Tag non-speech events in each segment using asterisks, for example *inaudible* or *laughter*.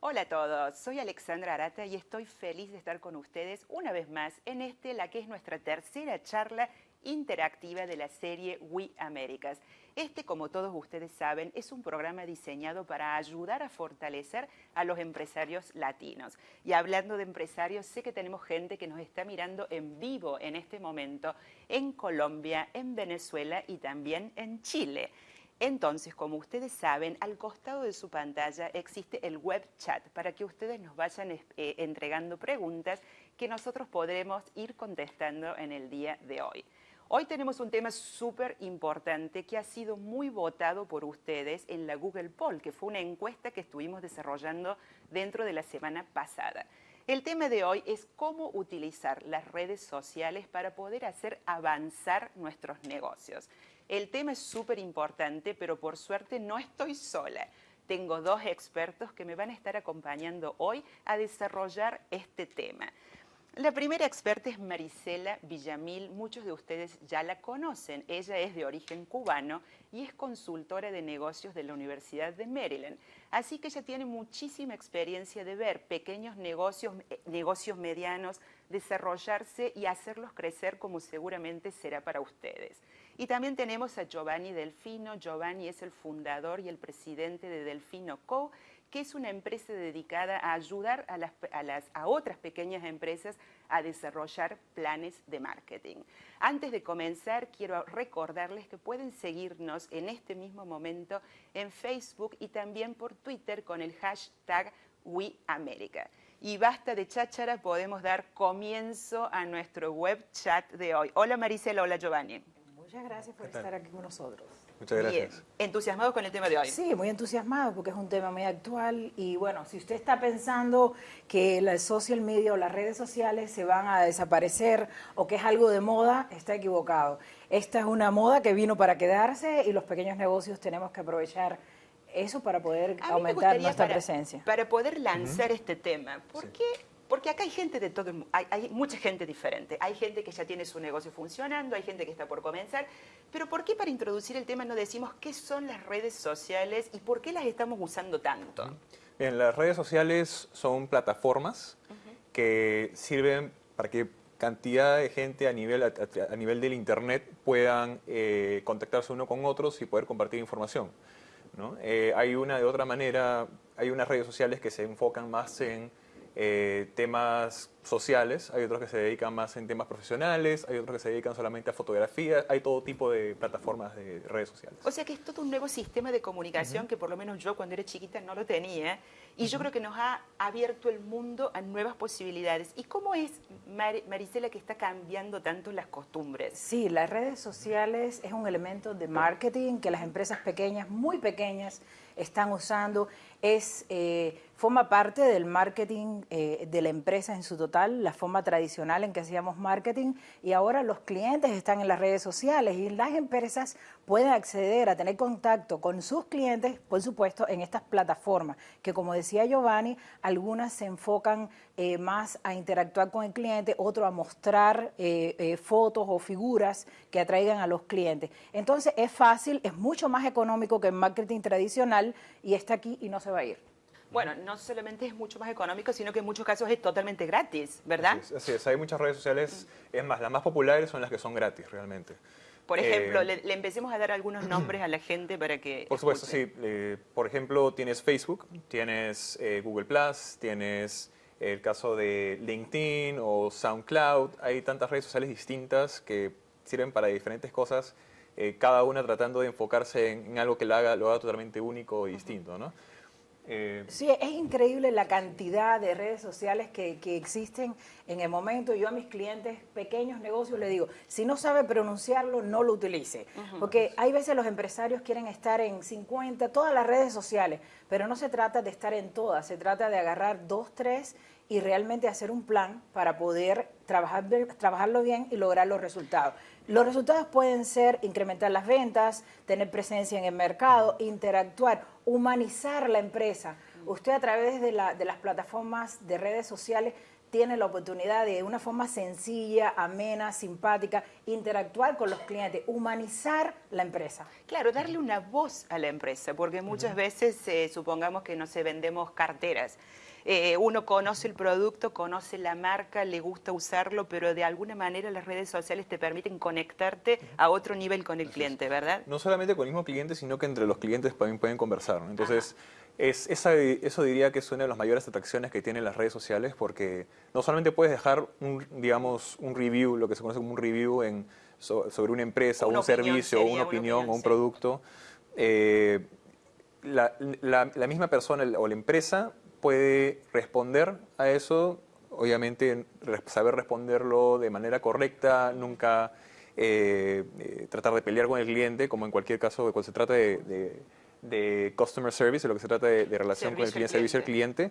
Hola a todos, soy Alexandra Arata y estoy feliz de estar con ustedes una vez más en este, la que es nuestra tercera charla interactiva de la serie We Americas. Este, como todos ustedes saben, es un programa diseñado para ayudar a fortalecer a los empresarios latinos. Y hablando de empresarios, sé que tenemos gente que nos está mirando en vivo en este momento en Colombia, en Venezuela y también en Chile. Entonces, como ustedes saben, al costado de su pantalla existe el web chat para que ustedes nos vayan eh, entregando preguntas que nosotros podremos ir contestando en el día de hoy. Hoy tenemos un tema súper importante que ha sido muy votado por ustedes en la Google Poll, que fue una encuesta que estuvimos desarrollando dentro de la semana pasada. El tema de hoy es cómo utilizar las redes sociales para poder hacer avanzar nuestros negocios. El tema es súper importante, pero por suerte no estoy sola. Tengo dos expertos que me van a estar acompañando hoy a desarrollar este tema. La primera experta es Marisela Villamil, muchos de ustedes ya la conocen. Ella es de origen cubano y es consultora de negocios de la Universidad de Maryland. Así que ella tiene muchísima experiencia de ver pequeños negocios, eh, negocios medianos, desarrollarse y hacerlos crecer como seguramente será para ustedes. Y también tenemos a Giovanni Delfino. Giovanni es el fundador y el presidente de Delfino Co., que es una empresa dedicada a ayudar a, otras pequeñas empresas a desarrollar planes de marketing. Antes de comenzar, quiero recordarles que pueden seguirnos en este mismo momento en Facebook y también por Twitter con el hashtag WeAmerica. Y basta de cháchara, podemos dar comienzo a nuestro web chat de hoy. Hola Maricela, hola Giovanni. Muchas gracias por estar aquí con nosotros. Muchas gracias. Bien. ¿Entusiasmados con el tema de hoy? Sí, muy entusiasmados porque es un tema muy actual y bueno, si usted está pensando que la social media o las redes sociales se van a desaparecer o que es algo de moda, está equivocado. Esta es una moda que vino para quedarse y los pequeños negocios tenemos que aprovechar eso para poder aumentar nuestra presencia. Para poder lanzar este tema, ¿por qué porque acá hay gente de todo, hay, hay mucha gente diferente. Hay gente que ya tiene su negocio funcionando, hay gente que está por comenzar. Pero ¿por qué para introducir el tema no decimos qué son las redes sociales y por qué las estamos usando tanto? Bien, las redes sociales son plataformas que sirven para que cantidad de gente a nivel, a, nivel del Internet puedan eh, contactarse uno con otros y poder compartir información. ¿no? Eh, hay una de otra manera, hay unas redes sociales que se enfocan más en eh, temas sociales, hay otros que se dedican más en temas profesionales, hay otros que se dedican solamente a fotografía, hay todo tipo de plataformas de redes sociales. O sea que es todo un nuevo sistema de comunicación que por lo menos yo cuando era chiquita no lo tenía y yo creo que nos ha abierto el mundo a nuevas posibilidades. ¿Y cómo es, Marisela, que está cambiando tanto las costumbres? Sí, las redes sociales es un elemento de marketing que las empresas pequeñas, muy pequeñas, están usando. Es, eh, forma parte del marketing eh, de la empresa en su total, la forma tradicional en que hacíamos marketing y ahora los clientes están en las redes sociales y las empresas pueden acceder a tener contacto con sus clientes, por supuesto, en estas plataformas, que como decía Giovanni, algunas se enfocan eh, más a interactuar con el cliente, otro a mostrar fotos o figuras que atraigan a los clientes. Entonces es fácil, es mucho más económico que el marketing tradicional y está aquí y no se va a ir. Bueno, no solamente es mucho más económico, sino que en muchos casos es totalmente gratis, ¿verdad? Así es, hay muchas redes sociales, es más, las más populares son las que son gratis realmente. Por ejemplo, eh, le, empecemos a dar algunos *clears throat* nombres a la gente para que... Por supuesto, sí. Eh, por ejemplo, tienes Facebook, tienes eh, Google+, tienes el caso de LinkedIn o SoundCloud. Hay tantas redes sociales distintas que sirven para diferentes cosas, cada una tratando de enfocarse en, algo que lo haga, lo haga totalmente único y distinto, ¿no? Eh, sí, es increíble la cantidad de redes sociales que, existen en el momento. Yo a mis clientes, pequeños negocios, les digo, si no sabe pronunciarlo, no lo utilice. Porque hay veces los empresarios quieren estar en 50, todas las redes sociales, pero no se trata de estar en todas, se trata de agarrar dos, tres y realmente hacer un plan para poder trabajar, trabajarlo bien y lograr los resultados. Los resultados pueden ser incrementar las ventas, tener presencia en el mercado, interactuar, humanizar la empresa. Usted a través de, las plataformas de redes sociales tiene la oportunidad de, de una forma sencilla, amena, simpática, interactuar con los clientes, humanizar la empresa. Claro, darle una voz a la empresa, porque muchas veces eh, supongamos que no se vendemos carteras. Eh, uno conoce el producto, conoce la marca, le gusta usarlo, pero de alguna manera las redes sociales te permiten conectarte a otro nivel con el cliente, ¿verdad? No solamente con el mismo cliente, sino que entre los clientes también pueden conversar. ¿no? Entonces, es, esa, eso diría que es una de las mayores atracciones que tienen las redes sociales porque no solamente puedes dejar un, digamos, un review, lo que se conoce como un review en, sobre una empresa, Una un servicio, sería una una opinión, opinión, o un sí. producto. eh, la, la- la misma persona o la empresa puede responder a eso, obviamente saber responderlo de manera correcta, nunca eh, eh, tratar de pelear con el cliente, como en cualquier caso cuando se trata de, de- de customer service, de lo que se trata de, de relación con el Servicio al cliente, servicio al cliente,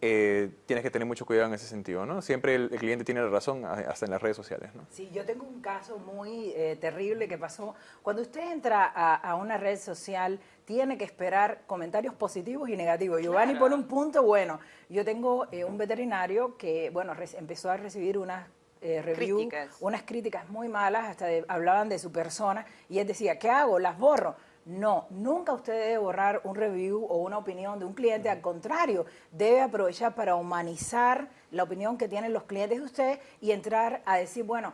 eh, tienes que tener mucho cuidado en ese sentido, ¿no? Siempre el, el cliente tiene la razón, hasta en las redes sociales, ¿no? Sí, yo tengo un caso muy eh, terrible que pasó. Cuando usted entra a, a una red social, tiene que esperar comentarios positivos y negativos. Giovanni Claro. pone un punto bueno. Yo tengo eh, un veterinario que, bueno, empezó a recibir unas eh, review, Críticas. unas críticas muy malas, hasta de- hablaban de su persona, y él decía, ¿qué hago? ¿Las borro? No, nunca usted debe borrar un review o una opinión de un cliente, al contrario, debe aprovechar para humanizar la opinión que tienen los clientes de usted y entrar a decir, bueno,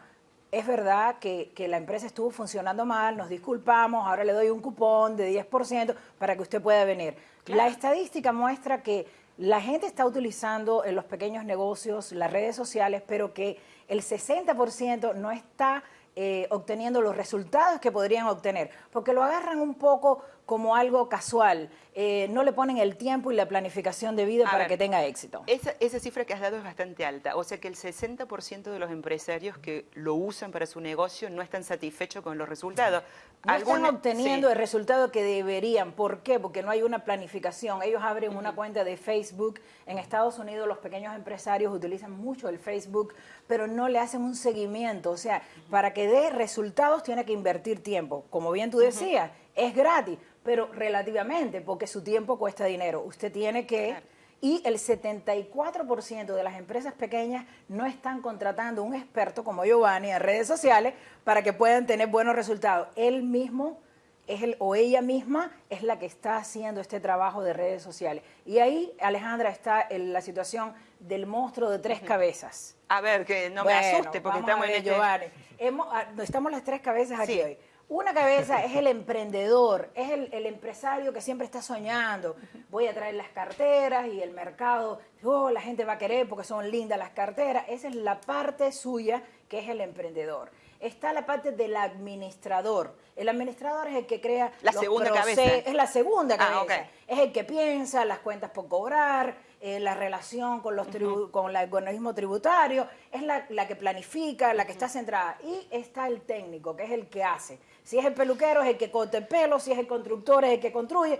es verdad que, que la empresa estuvo funcionando mal, nos disculpamos, ahora le doy un cupón de 10% para que usted pueda venir. La estadística muestra que la gente está utilizando en los pequeños negocios las redes sociales, pero que el 60% no está eh, obteniendo los resultados que podrían obtener, porque lo agarran un poco como algo casual, eh, no le ponen el tiempo y la planificación de vida A para ver, que tenga éxito. Esa, esa cifra que has dado es bastante alta, o sea que el 60% de los empresarios que lo usan para su negocio no están satisfechos con los resultados. No están obteniendo sí. el resultado que deberían. ¿Por qué? Porque no hay una planificación. Ellos abren una cuenta de Facebook. En Estados Unidos los pequeños empresarios utilizan mucho el Facebook, pero no le hacen un seguimiento. O sea, para que dé resultados tiene que invertir tiempo. Como bien tú decías, es gratis, pero relativamente, porque su tiempo cuesta dinero. Usted tiene que... Claro. Y el 74% de las empresas pequeñas no están contratando un experto como Giovanni en redes sociales para que puedan tener buenos resultados. Él mismo es el, o ella misma es la que está haciendo este trabajo de redes sociales. Y ahí, Alejandra, está el- la situación del monstruo de tres cabezas. A ver, que no me Bueno, asuste porque estamos a ver, en este... Giovanni. Hemos- ah, estamos las tres cabezas aquí Sí. hoy. Una cabeza es el emprendedor, es el, el empresario que siempre está soñando. Voy a traer las carteras y el mercado, oh, la gente va a querer porque son lindas las carteras. Esa es la parte suya que es el emprendedor. Está la parte del administrador. El administrador es el que crea La los segunda cabeza. Es la segunda Ah, cabeza. ok. Es el que piensa las cuentas por cobrar, eh, la relación con los tribu- con el organismo tributario, es la, la que planifica, la que está centrada. Y está el técnico, que es el que hace. Si es el peluquero, es el que corta el pelo, si es el constructor, es el que construye.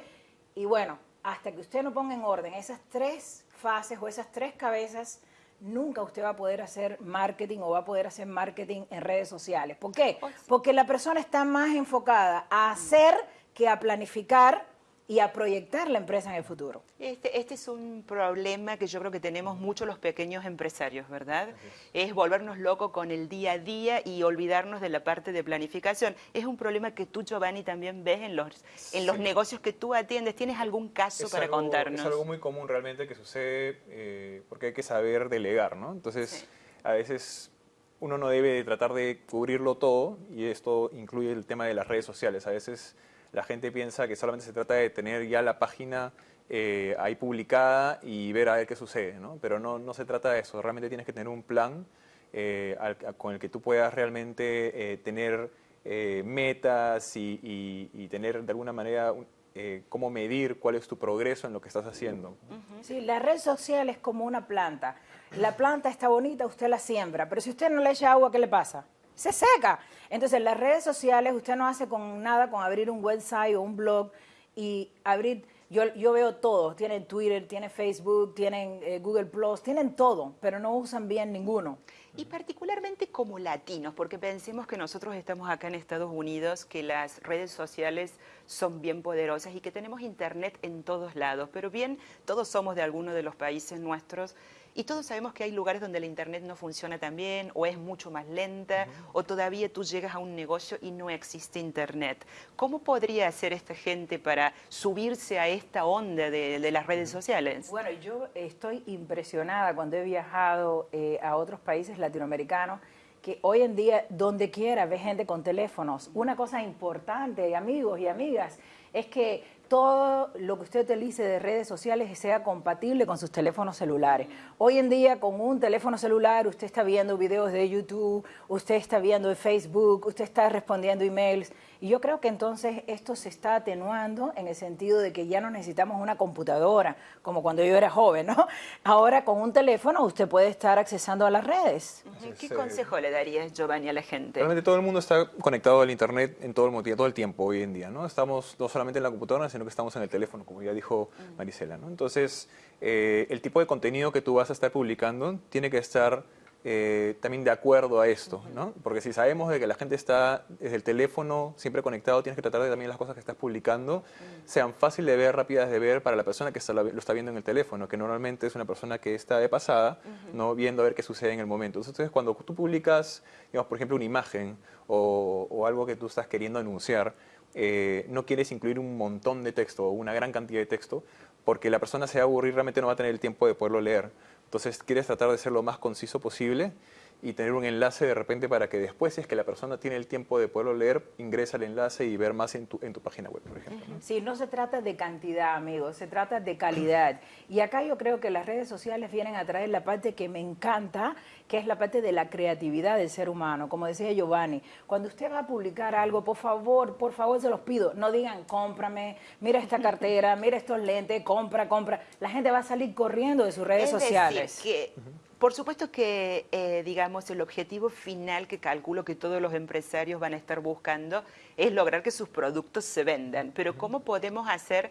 Y bueno, hasta que usted no ponga en orden esas tres fases o esas tres cabezas, nunca usted va a poder hacer marketing o va a poder hacer marketing en redes sociales. ¿Por qué? Sí. Porque la persona está más enfocada a hacer que a planificar y a proyectar la empresa en el futuro. Este, este es un problema que yo creo que tenemos muchos los pequeños empresarios, ¿verdad? Es volvernos locos con el día a día y olvidarnos de la parte de planificación. Es un problema que tú, Giovanni, también ves en los, en los negocios que tú atiendes. ¿Tienes algún caso Es para algo- contarnos? Es algo muy común realmente que sucede eh, porque hay que saber delegar, ¿no? Entonces, Sí. a veces uno no debe de tratar de cubrirlo todo y esto incluye el tema de las redes sociales. A veces la gente piensa que solamente se trata de tener ya la página eh, ahí publicada y ver a ver qué sucede, ¿no? Pero no, no se trata de eso. Realmente tienes que tener un plan eh, con el que tú puedas realmente eh, tener eh, metas y, y- tener de alguna manera eh, cómo medir cuál es tu progreso en lo que estás haciendo. Sí, la red social es como una planta. La planta está bonita, usted la siembra, pero si usted no le echa agua, ¿qué le pasa? Se seca. Entonces, las redes sociales usted no hace con nada con abrir un website o un blog y abrir, yo, yo veo todo, tienen Twitter, tienen Facebook, tienen eh, Google Plus, tienen todo, pero no usan bien ninguno. Y particularmente como latinos, porque pensemos que nosotros estamos acá en Estados Unidos, que las redes sociales son bien poderosas y que tenemos internet en todos lados, pero bien, todos somos de alguno de los países nuestros Y todos sabemos que hay lugares donde la Internet no funciona tan bien o es mucho más lenta o todavía tú llegas a un negocio y no existe Internet. ¿Cómo podría hacer esta gente para subirse a esta onda de, las redes sociales? Bueno, yo estoy impresionada cuando he viajado eh, a otros países latinoamericanos que hoy en día donde quiera ve gente con teléfonos. Una cosa importante, amigos y amigas, es que todo lo que usted utilice de redes sociales sea compatible con sus teléfonos celulares. Hoy en día con un teléfono celular usted está viendo videos de YouTube, usted está viendo Facebook, usted está respondiendo emails y yo creo que entonces esto se está atenuando en el sentido de que ya no necesitamos una computadora como cuando yo era joven, ¿no? *laughs* Ahora con un teléfono usted puede estar accesando a las redes. ¿Qué consejo le darías, Giovanni, a la gente? Realmente todo el mundo está conectado al Internet en todo el, todo el tiempo hoy en día, ¿no? Estamos no solamente en la computadora, sino que estamos en el teléfono, como ya dijo Marisela. ¿no? Entonces, eh, el tipo de contenido que tú vas a estar publicando tiene que estar eh, también de acuerdo a esto, ¿no? Porque si sabemos de que la gente está desde el teléfono siempre conectado, tienes que tratar de también las cosas que estás publicando sean fáciles de ver, rápidas de ver para la persona que está, lo está viendo en el teléfono, que normalmente es una persona que está de pasada, ¿no? Viendo a ver qué sucede en el momento. Entonces, cuando tú publicas, digamos, por ejemplo, una imagen o, o algo que tú estás queriendo anunciar, eh, no quieres incluir un montón de texto o una gran cantidad de texto porque la persona se va a aburrir, realmente no va a tener el tiempo de poderlo leer. Entonces quieres tratar de ser lo más conciso posible y tener un enlace de repente para que después, si es que la persona tiene el tiempo de poderlo leer, ingresa al enlace y ver más en tu, en tu página web, por ejemplo. Sí, no se trata de cantidad, amigos, se trata de calidad. Y acá yo creo que las redes sociales vienen a traer la parte que me encanta, que es la parte de la creatividad del ser humano. Como decía Giovanni, cuando usted va a publicar algo, por favor, por favor, se los pido, no digan, cómprame, mira esta *laughs* cartera, mira estos lentes, compra, compra. La gente va a salir corriendo de sus redes sociales. que por supuesto que, eh, digamos, el objetivo final que calculo que todos los empresarios van a estar buscando es lograr que sus productos se vendan. Pero ¿cómo podemos hacer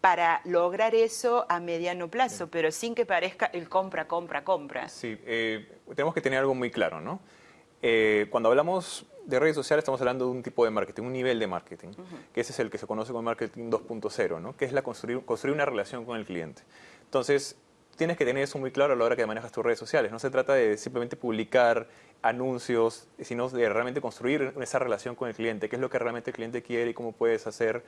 para lograr eso a mediano plazo, pero sin que parezca el compra, compra, compra? Sí, eh, tenemos que tener algo muy claro, ¿no? Eh, cuando hablamos de redes sociales estamos hablando de un tipo de marketing, un nivel de marketing, que ese es el que se conoce como marketing 2.0, ¿no? que es la construir, construir una relación con el cliente. Entonces, tienes que tener eso muy claro a la hora que manejas tus redes sociales. No se trata de simplemente publicar anuncios, sino de realmente construir esa relación con el cliente, qué es lo que realmente el cliente quiere y cómo puedes hacer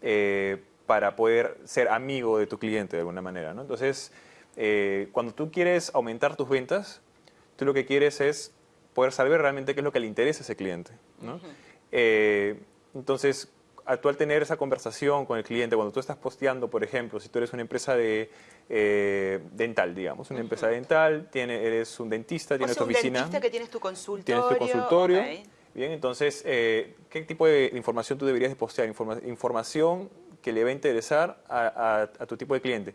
eh, para poder ser amigo de tu cliente de alguna manera. ¿no? Entonces, eh, cuando tú quieres aumentar tus ventas, tú lo que quieres es poder saber realmente qué es lo que le interesa a ese cliente. ¿no? Eh, entonces, al tener esa conversación con el cliente, cuando tú estás posteando, por ejemplo, si tú eres una empresa de eh, dental, digamos, una empresa dental, tiene, eres un dentista, tienes tu oficina. dentista que tienes tu consultorio. Tienes tu consultorio. Bien, entonces, eh, ¿qué tipo de información tú deberías de postear? información que le va a interesar a, tu tipo de cliente.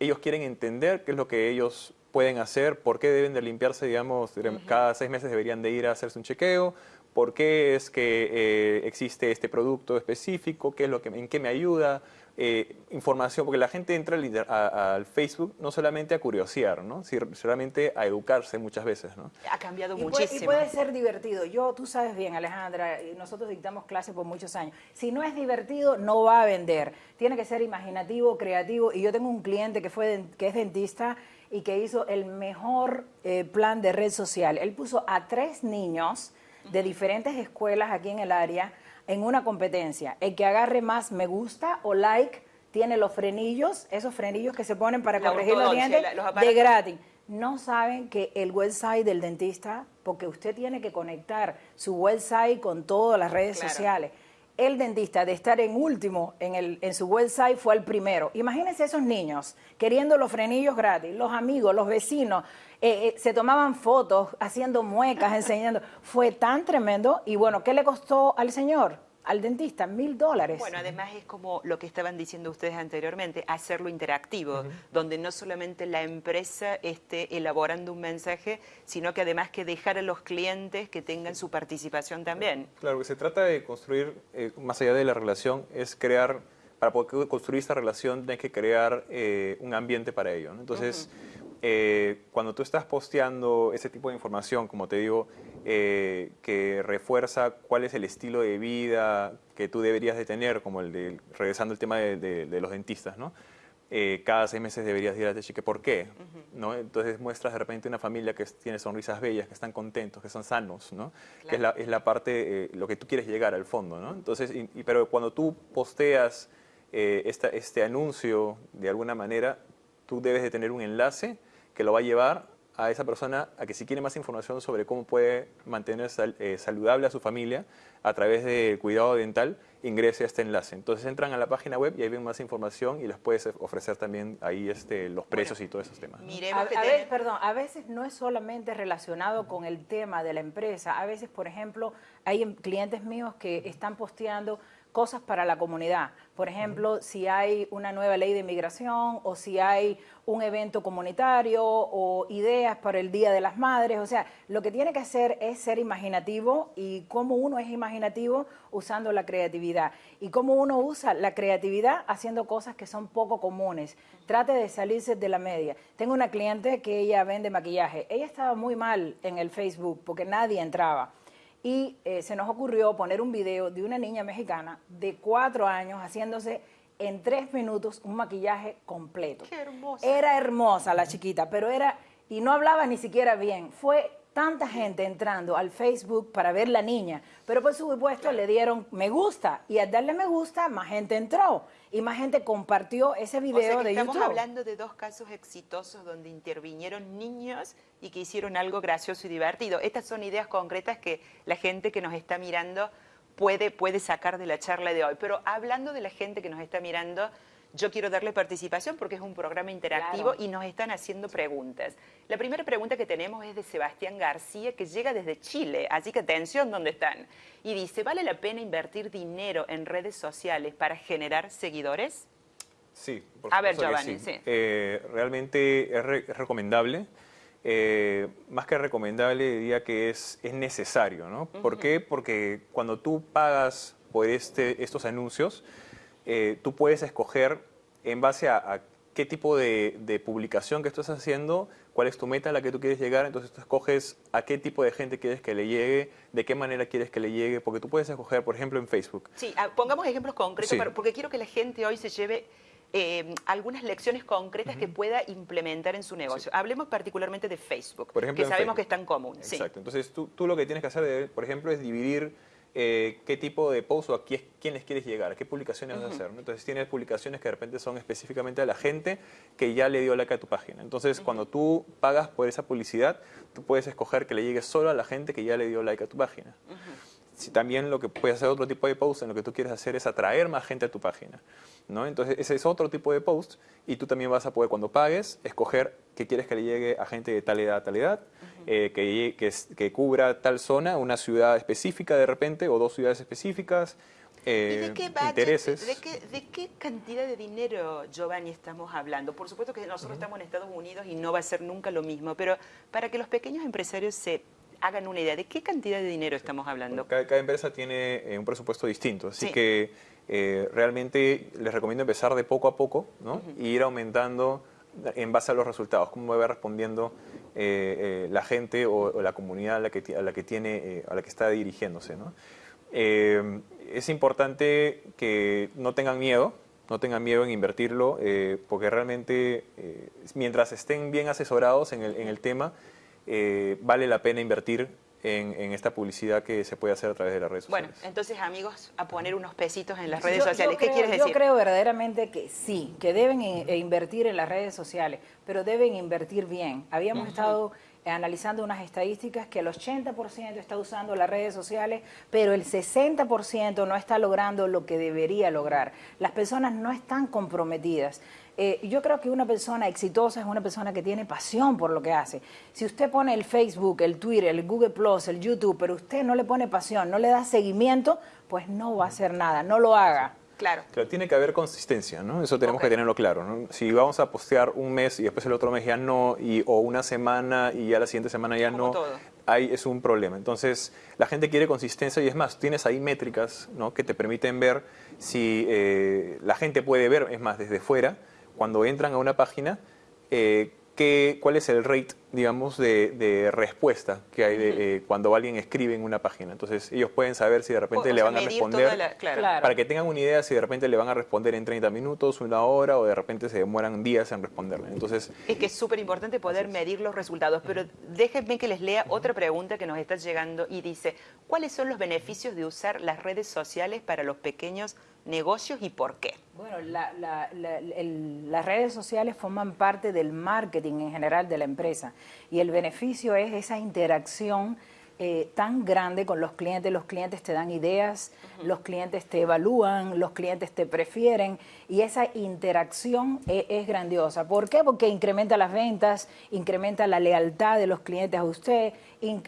Ellos quieren entender qué es lo que ellos pueden hacer, por qué deben de limpiarse, digamos, cada seis meses deberían de ir a hacerse un chequeo, por qué es que eh, existe este producto específico, qué es lo que, en qué me ayuda, eh, información, porque la gente entra al, Facebook no solamente a curiosear, ¿no? sino solamente a educarse muchas veces. ¿no? Ha cambiado muchísimo. y puede ser divertido. Yo, tú sabes bien, Alejandra, nosotros dictamos clases por muchos años. Si no es divertido, no va a vender. Tiene que ser imaginativo, creativo. Y yo tengo un cliente que, fue, que es dentista y que hizo el mejor eh, plan de red social. Él puso a tres niños de diferentes escuelas aquí en el área en una competencia. El que agarre más me gusta o like tiene los frenillos, esos frenillos que se ponen para corregir los dientes de gratis. No saben que el website del dentista, porque usted tiene que conectar su website con todas las redes sociales el dentista de estar en último en, el, en su website fue el primero. Imagínense esos niños queriendo los frenillos gratis, los amigos, los vecinos, eh, eh, se tomaban fotos haciendo muecas, *laughs* enseñando. Fue tan tremendo y bueno, ¿qué le costó al señor? Al dentista, mil dólares. Bueno, además es como lo que estaban diciendo ustedes anteriormente, hacerlo interactivo, donde no solamente la empresa esté elaborando un mensaje, sino que además que dejar a los clientes que tengan su participación también. Claro, que se trata de construir, eh, más allá de la relación, es crear, para poder construir esta relación, hay que crear eh, un ambiente para ello. Entonces, eh, cuando tú estás posteando ese tipo de información, como te digo, eh, que refuerza cuál es el estilo de vida que tú deberías de tener, como el de, regresando al tema de, los dentistas, ¿no? eh, cada seis meses deberías ir a cheque. ¿Por qué? ¿No? Entonces muestras de repente una familia que tiene sonrisas bellas, que están contentos, que son sanos, ¿no? que es la, es la parte, eh, lo que tú quieres llegar al fondo. ¿no? Entonces, y, pero cuando tú posteas eh, esta, este anuncio de alguna manera, tú debes de tener un enlace que lo va a llevar a esa persona a que si quiere más información sobre cómo puede mantener eh, saludable a su familia a través del cuidado dental, ingrese a este enlace. Entonces entran a la página web y ahí ven más información y les puedes ofrecer también ahí este, los precios y todos esos temas. A, veces, perdón, a veces no es solamente relacionado con el tema de la empresa. A veces, por ejemplo, hay clientes míos que están posteando cosas para la comunidad. Por ejemplo, si hay una nueva ley de inmigración o si hay un evento comunitario o ideas para el Día de las Madres. O sea, lo que tiene que hacer es ser imaginativo y cómo uno es imaginativo usando la creatividad y cómo uno usa la creatividad haciendo cosas que son poco comunes. Trate de salirse de la media. Tengo una cliente que ella vende maquillaje. Ella estaba muy mal en el Facebook porque nadie entraba y eh, se nos ocurrió poner un video de una niña mexicana de cuatro años haciéndose en tres minutos un maquillaje completo. Qué hermosa. Era hermosa la chiquita, pero era, y no hablaba ni siquiera bien. Fue tanta gente entrando al Facebook para ver la niña, pero por supuesto le dieron me gusta y al darle me gusta más gente entró y más gente compartió ese video de estamos hablando de dos casos exitosos donde intervinieron niños y que hicieron algo gracioso y divertido. Estas son ideas concretas que la gente que nos está mirando puede, puede sacar de la charla de hoy. Pero hablando de la gente que nos está mirando, yo quiero darle participación porque es un programa interactivo y nos están haciendo preguntas. La primera pregunta que tenemos es de Sebastián García, que llega desde Chile, así que atención ¿dónde están. Y dice, ¿vale la pena invertir dinero en redes sociales para generar seguidores? Sí, por A ver, Giovanni, sí. Eh, realmente es, recomendable. Eh, más que recomendable, diría que es, es necesario, ¿no? ¿Por qué? Porque cuando tú pagas por este, estos anuncios, eh, tú puedes escoger en base a, qué tipo de, publicación que estás haciendo, cuál es tu meta a la que tú quieres llegar, entonces tú escoges a qué tipo de gente quieres que le llegue, de qué manera quieres que le llegue, porque tú puedes escoger, por ejemplo, en Facebook. Sí, ah, pongamos ejemplos concretos, porque quiero que la gente hoy se lleve eh, algunas lecciones concretas que pueda implementar en su negocio. Hablemos particularmente de Facebook, por ejemplo, que sabemos que es tan común. Exacto, entonces tú, tú, lo que tienes que hacer, por ejemplo, es dividir eh, qué tipo de post o a quién, les quieres llegar, a qué publicaciones vas a hacer. Entonces tienes publicaciones que de repente son específicamente a la gente que ya le dio like a tu página. Entonces cuando tú pagas por esa publicidad, tú puedes escoger que le llegue solo a la gente que ya le dio like a tu página si también lo que puedes hacer otro tipo de post en lo que tú quieres hacer es atraer más gente a tu página. ¿no? Entonces ese es otro tipo de post y tú también vas a poder cuando pagues escoger que quieres que le llegue a gente de tal edad a tal edad, eh, que, que, que, cubra tal zona, una ciudad específica de repente o dos ciudades específicas. Eh, ¿Y de qué intereses. De qué, ¿De qué cantidad de dinero, Giovanni, estamos hablando? Por supuesto que nosotros estamos en Estados Unidos y no va a ser nunca lo mismo, pero para que los pequeños empresarios se hagan una idea de qué cantidad de dinero estamos hablando. cada, empresa tiene eh, un presupuesto distinto, así que eh, realmente les recomiendo empezar de poco a poco ¿no? y ir aumentando en base a los resultados, cómo va respondiendo eh, la gente o, la comunidad a la que, a la que, tiene, a la que está dirigiéndose. ¿no? es importante que no tengan miedo, no tengan miedo en invertirlo, porque realmente mientras estén bien asesorados en el, en el tema, eh, vale la pena invertir en, esta publicidad que se puede hacer a través de las redes sociales. Bueno, entonces amigos, a poner unos pesitos en las redes sociales. ¿Qué quieres decir? Yo creo verdaderamente que sí, que deben e invertir en las redes sociales, pero deben invertir bien. Habíamos estado analizando unas estadísticas que el 80% está usando las redes sociales, pero el 60% no está logrando lo que debería lograr. Las personas no están comprometidas. Eh, yo creo que una persona exitosa es una persona que tiene pasión por lo que hace. Si usted pone el Facebook, el Twitter, el Google Plus, el YouTube, pero usted no le pone pasión, no le da seguimiento, pues no va a hacer nada, no lo haga. Claro. Claro, tiene que haber consistencia, ¿no? Eso tenemos que tenerlo claro, ¿no? Si vamos a postear un mes y después el otro mes ya no, y, o una semana y ya la siguiente semana ya no, ahí es un problema. Entonces, la gente quiere consistencia y es más, tienes ahí métricas, ¿no? Que te permiten ver si eh, la gente puede ver, es más, desde fuera, cuando entran a una página, eh, qué, cuál es el rate digamos, de, respuesta que hay de, eh, cuando alguien escribe en una página. Entonces, ellos pueden saber si de repente le van a responder, para que tengan una idea si de repente le van a responder en 30 minutos, una hora, o de repente se demoran días en responderle. Entonces, es que es súper importante poder medir los resultados, pero déjenme que les lea otra pregunta que nos está llegando y dice, ¿cuáles son los beneficios de usar las redes sociales para los pequeños negocios y por qué? Bueno, las redes sociales forman parte del marketing en general de la empresa y el beneficio es esa interacción eh, tan grande con los clientes, los clientes te dan ideas, los clientes te evalúan, los clientes te prefieren y esa interacción e, es, grandiosa. ¿Por qué? Porque incrementa las ventas, incrementa la lealtad de los clientes a usted,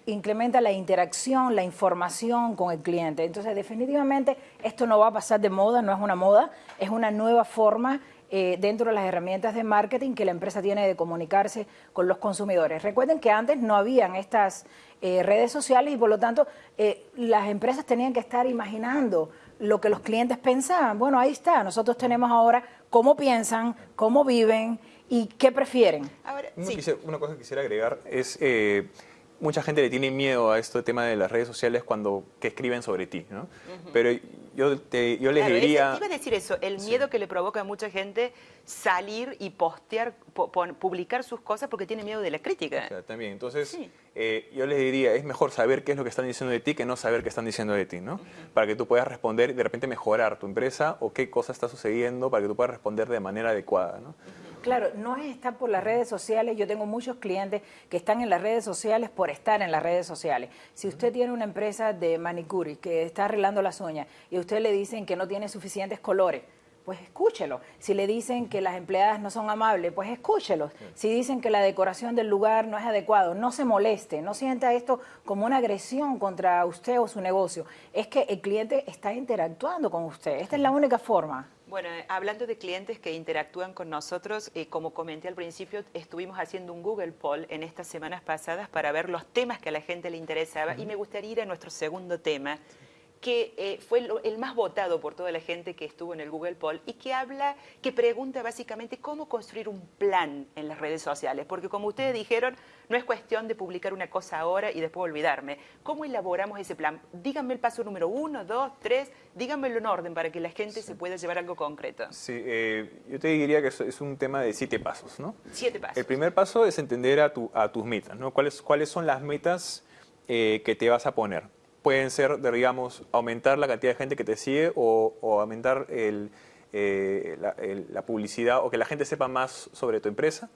incrementa la interacción, la información con el cliente. Entonces, definitivamente esto no va a pasar de moda, no es una moda, es una nueva forma eh, dentro de las herramientas de marketing que la empresa tiene de comunicarse con los consumidores. Recuerden que antes no habían estas eh, redes sociales y por lo tanto eh, las empresas tenían que estar imaginando lo que los clientes pensaban. Bueno, ahí está, nosotros tenemos ahora cómo piensan, cómo viven y qué prefieren. una, cosa que quisiera agregar es mucha gente le tiene miedo a este tema de las redes sociales cuando que escriben sobre ti, ¿no? Pero yo, te, yo les diría... iba a decir eso, el miedo que le provoca a mucha gente salir y postear, publicar sus cosas porque tiene miedo de la crítica. también, entonces eh, yo les diría, es mejor saber qué es lo que están diciendo de ti que no saber qué están diciendo de ti, ¿no? Para que tú puedas responder y de repente mejorar tu empresa o qué cosa está sucediendo para que tú puedas responder de manera adecuada, ¿no? Claro, no es estar por las redes sociales. Yo tengo muchos clientes que están en las redes sociales por estar en las redes sociales. Si usted tiene una empresa de manicure que está arreglando las uñas y a usted le dicen que no tiene suficientes colores, pues escúchelo. Si le dicen que las empleadas no son amables, pues escúchelo. Si dicen que la decoración del lugar no es adecuado, no se moleste, no sienta esto como una agresión contra usted o su negocio. Es que el cliente está interactuando con usted. Esta es la única forma. Bueno, eh, hablando de clientes que interactúan con nosotros, eh, como comenté al principio, estuvimos haciendo un Google Poll en estas semanas pasadas para ver los temas que a la gente le interesaba y me gustaría ir a nuestro segundo tema, que eh, fue el más votado por toda la gente que estuvo en el Google Poll y que habla, que pregunta básicamente cómo construir un plan en las redes sociales, porque como ustedes dijeron, no es cuestión de publicar una cosa ahora y después olvidarme. ¿Cómo elaboramos ese plan? Díganme el paso número uno, dos, tres, díganmelo en orden para que la gente se pueda llevar algo concreto. Sí, eh, yo te diría que es un tema de siete pasos, ¿no? Siete pasos. El primer paso es entender a, tu, a tus metas, ¿no? ¿Cuáles, cuáles son las metas eh, que te vas a poner? Pueden ser, digamos, aumentar la cantidad de gente que te sigue o, aumentar eh, la publicidad o que la gente sepa más sobre tu empresa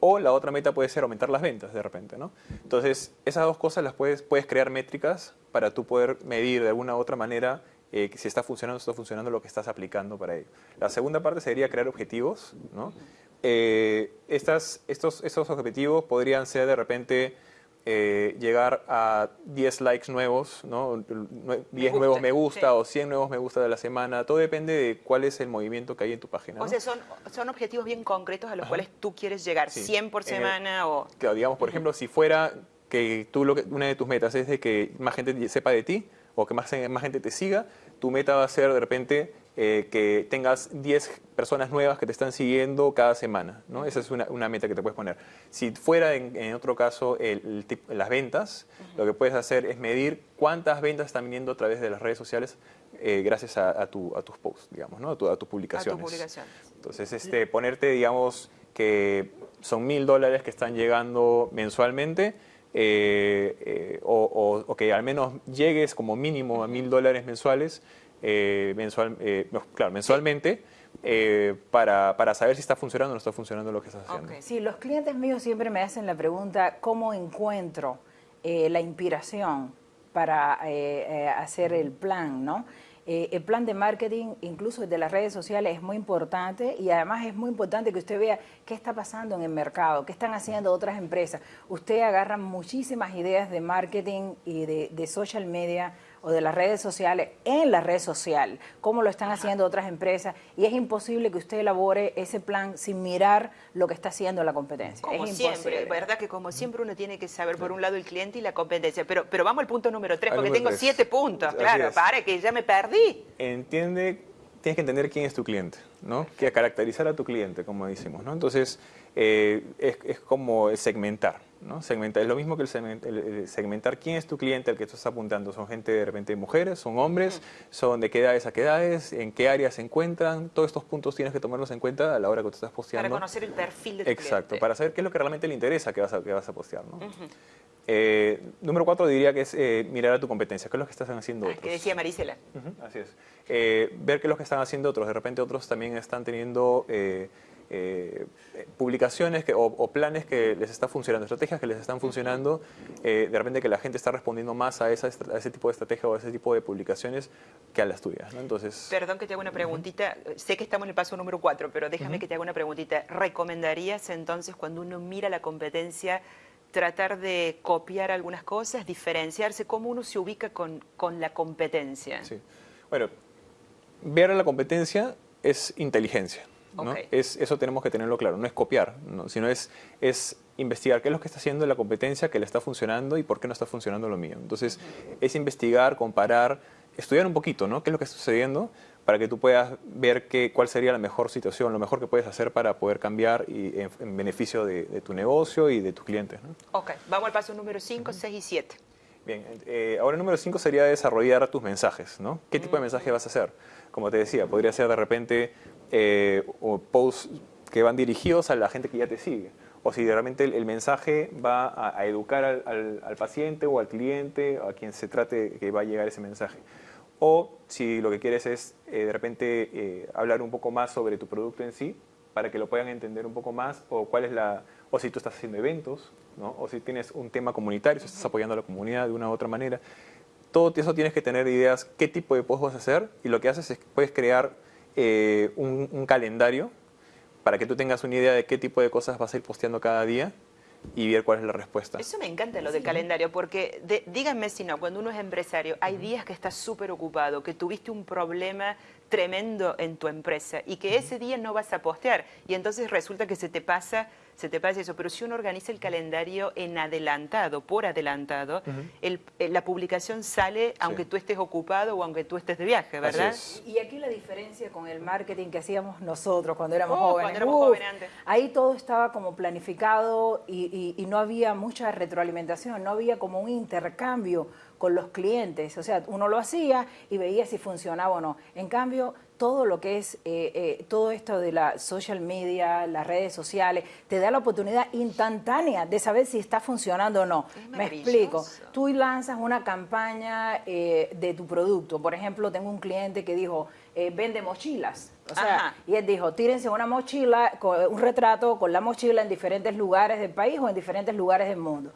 o la otra meta puede ser aumentar las ventas de repente, ¿no? Entonces, esas dos cosas las puedes, puedes crear métricas para tú poder medir de alguna u otra manera eh, si está funcionando o está funcionando lo que estás aplicando para ello. La segunda parte sería crear objetivos, ¿no? Eh, estos, estos objetivos podrían ser de repente eh, llegar a 10 likes nuevos, ¿no? 10 nuevos me gusta o 100 nuevos me gusta de la semana, todo depende de cuál es el movimiento que hay en tu página. O sea, son, son objetivos bien concretos a los cuales tú quieres llegar, 100 por semana o... Claro, digamos, por ejemplo, si fuera que tú lo que, una de tus metas es de que más gente sepa de ti o que más, más gente te siga, tu meta va a ser de repente eh, que tengas 10 personas nuevas que te están siguiendo cada semana. ¿no? Esa es una, una meta que te puedes poner. Si fuera en, otro caso el, las ventas, lo que puedes hacer es medir cuántas ventas están viniendo a través de las redes sociales eh, gracias a, tu, a, tus posts, digamos, ¿no? a, tu, tus publicaciones. publicación. Entonces, este, ponerte, digamos, que son mil dólares que están llegando mensualmente. Eh, o, o, que al menos llegues como mínimo a mil dólares mensuales eh, mensual, eh, claro, mensualmente eh, para, para, saber si está funcionando o no está funcionando lo que estás haciendo. Sí, los clientes míos siempre me hacen la pregunta, ¿cómo encuentro la inspiración para hacer el plan? ¿no? El plan de marketing, incluso de las redes sociales, es muy importante y además es muy importante que usted vea qué está pasando en el mercado, qué están haciendo otras empresas. Usted agarra muchísimas ideas de marketing y de, de social media o de las redes sociales en la red social, como lo están haciendo otras empresas, y es imposible que usted elabore ese plan sin mirar lo que está haciendo la competencia. Como siempre, ¿verdad? Que como siempre uno tiene que saber por un lado el cliente y la competencia. Pero, pero vamos al punto número tres, porque tengo siete puntos, claro, para que ya me perdí. Entiende, tienes que entender quién es tu cliente, ¿no? Que caracterizar a tu cliente, como decimos, ¿no? Entonces, eh, es, es como segmentar. ¿No? Segmentar, es lo mismo que el, segmentar quién es tu cliente al que tú estás apuntando. Son gente de repente mujeres, son hombres, son de qué edades a qué edades, en qué áreas se encuentran. Todos estos puntos tienes que tomarlos en cuenta a la hora que tú estás posteando. Para conocer el perfil de tu Exacto, para saber qué es lo que realmente le interesa que vas a, que vas a postear. ¿no? Eh, número cuatro diría que es eh, mirar a tu competencia, qué es lo que están haciendo ah, otros. Que decía Marisela. así es. Eh, ver qué es lo que están haciendo otros. De repente otros también están teniendo publicaciones o, planes que les están funcionando, estrategias que les están funcionando. de repente que la gente está respondiendo más a, esa, ese tipo de estrategia o a ese tipo de publicaciones que a las tuyas. Entonces, Perdón que te haga una preguntita. Sé que estamos en el paso número cuatro, pero déjame que te haga una preguntita. ¿Recomendarías entonces cuando uno mira la competencia tratar de copiar algunas cosas, diferenciarse, cómo uno se ubica con, con la competencia. Sí. Bueno, ver a la competencia es inteligencia. ¿No? Es, eso tenemos que tenerlo claro, no es copiar, sino es, es investigar qué es lo que está haciendo la competencia, qué le está funcionando y por qué no está funcionando lo mío. Entonces, es investigar, comparar, estudiar un poquito, ¿no? ¿Qué es lo que está sucediendo? para que tú puedas ver qué, cuál sería la mejor situación, lo mejor que puedes hacer para poder cambiar y en, beneficio de, tu negocio y de tus clientes. ¿no? Ok, vamos al paso número 5, 6 y 7. Bien, eh, ahora el número 5 sería desarrollar tus mensajes, ¿no? ¿Qué tipo de mensaje vas a hacer? Como te decía, podría ser de repente eh, posts que van dirigidos a la gente que ya te sigue. O si realmente el, mensaje va a, educar al, al, paciente o al cliente, a quien se trate que va a llegar ese mensaje o si lo que quieres es eh, de repente eh, hablar un poco más sobre tu producto en sí, para que lo puedan entender un poco más, o cuál es la, o si tú estás haciendo eventos, ¿no? o si tienes un tema comunitario, si estás apoyando a la comunidad de una u otra manera. Todo eso tienes que tener ideas qué tipo de post vas a hacer y lo que haces es que puedes crear eh, un, un calendario para que tú tengas una idea de qué tipo de cosas vas a ir posteando cada día y ver cuál es la respuesta. Eso me encanta lo del calendario, porque díganme si no, cuando uno es empresario, hay días que estás súper ocupado, que tuviste un problema tremendo en tu empresa y que ese día no vas a postear y entonces resulta que se te pasa se te pasa eso. Pero si uno organiza el calendario en adelantado, por adelantado, el, eh, la publicación sale aunque tú estés ocupado o aunque tú estés de viaje, ¿verdad? Y aquí la diferencia con el marketing que hacíamos nosotros cuando éramos oh, jóvenes. Cuando éramos jóvenes antes. Ahí todo estaba como planificado y, y no había mucha retroalimentación, no había como un intercambio con los clientes. O sea, uno lo hacía y veía si funcionaba o no. En cambio, todo lo que es, eh, eh, todo esto de la social media, las redes sociales, te da la oportunidad instantánea de saber si está funcionando o no. Me explico. Tú lanzas una campaña eh, de tu producto. Por ejemplo, tengo un cliente que dijo, vende mochilas. O sea, y él dijo, tírense una mochila, un retrato con la mochila en diferentes lugares del país o en diferentes lugares del mundo.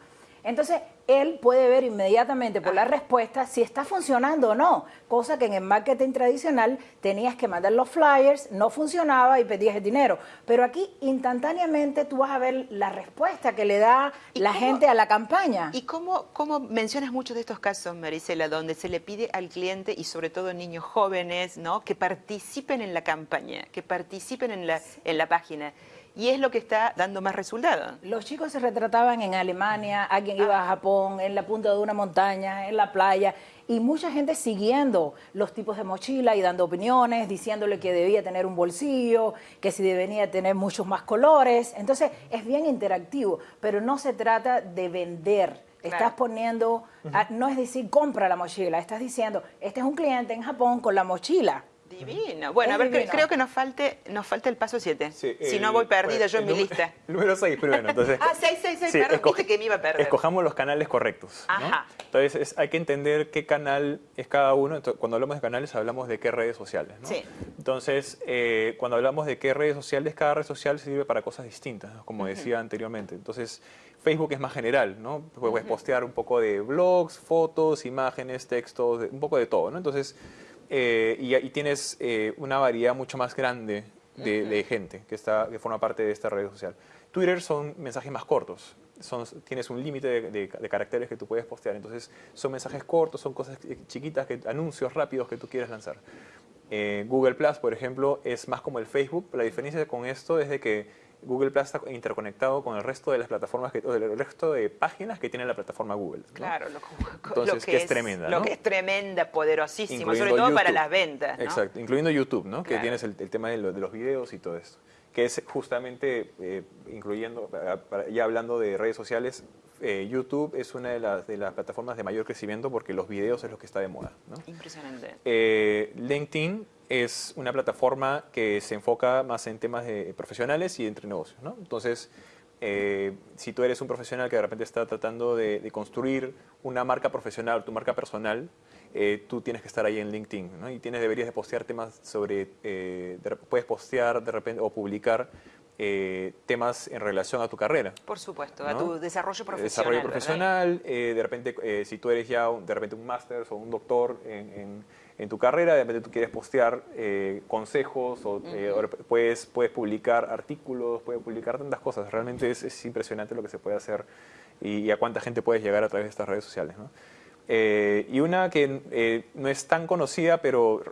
Entonces, él puede ver inmediatamente por la respuesta si está funcionando o no, cosa que en el marketing tradicional tenías que mandar los flyers, no funcionaba y pedías el dinero. Pero aquí instantáneamente tú vas a ver la respuesta que le da la gente a la campaña. ¿Y cómo, cómo mencionas muchos de estos casos, Marisela, donde se le pide al cliente y sobre todo niños jóvenes, ¿no? que participen en la campaña, que participen en la, en la página? Y es lo que está dando más resultados. Los chicos se retrataban en Alemania, alguien iba a Japón, en la punta de una montaña, en la playa, y mucha gente siguiendo los tipos de mochila y dando opiniones, diciéndole que debía tener un bolsillo, que si debía tener muchos más colores. Entonces es bien interactivo, pero no se trata de vender. Estás poniendo, no es decir compra la mochila, estás diciendo, este es un cliente en Japón con la mochila. Divino. Bueno, a ver, creo que nos falte, nos falta el paso 7. si no voy perdida yo en mi lista. *laughs* Número 6 primero. Entonces, ah, 6, 6, 6, perdón, viste que me iba a perder. Escojamos los canales correctos. Ajá. Entonces hay que entender qué canal es cada uno. cuando hablamos de canales hablamos de qué redes sociales. ¿no? Sí. Entonces, eh, cuando hablamos de qué redes sociales, cada red social sirve para cosas distintas, como decía anteriormente. Entonces, Facebook es más general, ¿no? Puedes postear un poco de blogs, fotos, imágenes, textos, un poco de todo, ¿no? Entonces, eh, y, tienes eh, una variedad mucho más grande de, gente que, está, que forma parte de esta red social. Twitter son mensajes más cortos, son, tienes un límite de, caracteres que tú puedes postear, entonces son mensajes cortos, son cosas chiquitas, que, anuncios rápidos que tú quieres lanzar. Eh, Google Plus, por ejemplo, es más como el Facebook, la diferencia con esto es de que Google Plus está interconectado con el resto de las plataformas, que, o el resto de páginas que tiene la plataforma Google. Claro, *laughs* lo, Entonces, que, es, tremenda. Lo que es tremenda, poderosísimo, sobre todo para las ventas. Exacto, incluyendo YouTube, ¿no? que tienes el, tema de, los videos y todo esto que es justamente, eh, incluyendo, ya hablando de redes sociales, eh, YouTube es una de las, de las, plataformas de mayor crecimiento porque los videos es lo que está de moda. ¿no? Impresionante. Eh, LinkedIn es una plataforma que se enfoca más en temas de profesionales y entre negocios. ¿no? Entonces, eh, si tú eres un profesional que de repente está tratando de, construir una marca profesional, tu marca personal, tú tienes que estar ahí en LinkedIn ¿no? y tienes, deberías de postear temas sobre, puedes postear de repente o publicar eh, temas en relación a tu carrera. Por supuesto, a tu desarrollo profesional. Desarrollo profesional, eh, de repente, eh, si tú eres ya un, de repente un máster o un doctor en, en, tu carrera, de repente tú quieres postear consejos o, puedes, puedes publicar artículos, puedes publicar tantas cosas. Realmente es, es impresionante lo que se puede hacer y, a cuánta gente puedes llegar a través de estas redes sociales. y una que no es tan conocida, pero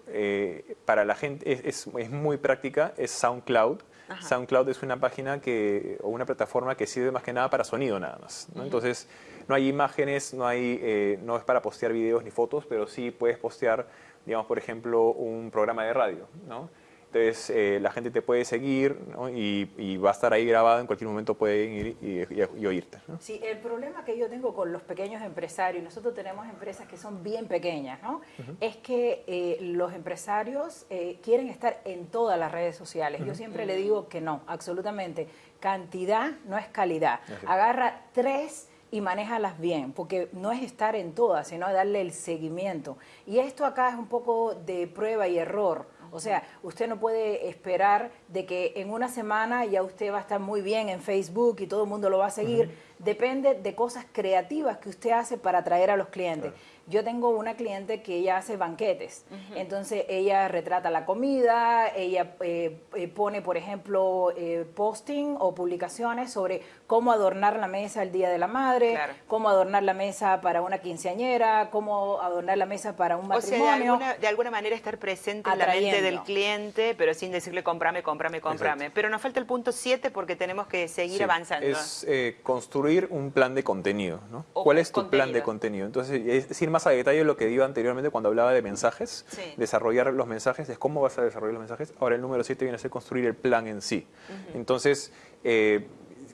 para la gente es, es, muy práctica, es SoundCloud. SoundCloud es una página que, o una plataforma que sirve más que nada para sonido nada más. Entonces, no hay imágenes, no, hay, eh, no es para postear videos ni fotos, pero sí puedes postear, digamos, por ejemplo, un programa de radio. ¿no? Entonces eh, la gente te puede seguir y, va a estar ahí grabado, en cualquier momento pueden ir y, oírte. Sí, el problema que yo tengo con los pequeños empresarios, nosotros tenemos empresas que son bien pequeñas, ¿no? es que eh, los empresarios eh, quieren estar en todas las redes sociales. Yo siempre le digo que no, absolutamente. Cantidad no es calidad. Agarra tres y manéjalas bien, porque no es estar en todas, sino darle el seguimiento. Y esto acá es un poco de prueba y error. O sea, usted no puede esperar de que en una semana ya usted va a estar muy bien en Facebook y todo el mundo lo va a seguir. Depende de cosas creativas que usted hace para atraer a los clientes. Yo tengo una cliente que ella hace banquetes, entonces ella retrata la comida, ella eh, eh, pone, por ejemplo, eh, posting o publicaciones sobre cómo adornar la mesa el Día de la Madre, cómo adornar la mesa para una quinceañera, cómo adornar la mesa para un matrimonio. O sea, de alguna, manera estar presente en la mente del cliente, pero sin decirle comprame, comprame, comprame. Pero nos falta el punto 7 porque tenemos que seguir avanzando. Es construir un plan de contenido, ¿no? ¿Cuál es tu plan de contenido? Entonces, es decir, más a detalle lo que digo anteriormente cuando hablaba de mensajes, desarrollar los mensajes, es cómo vas a desarrollar los mensajes. Ahora el número 7 viene a ser construir el plan en sí. Entonces, eh,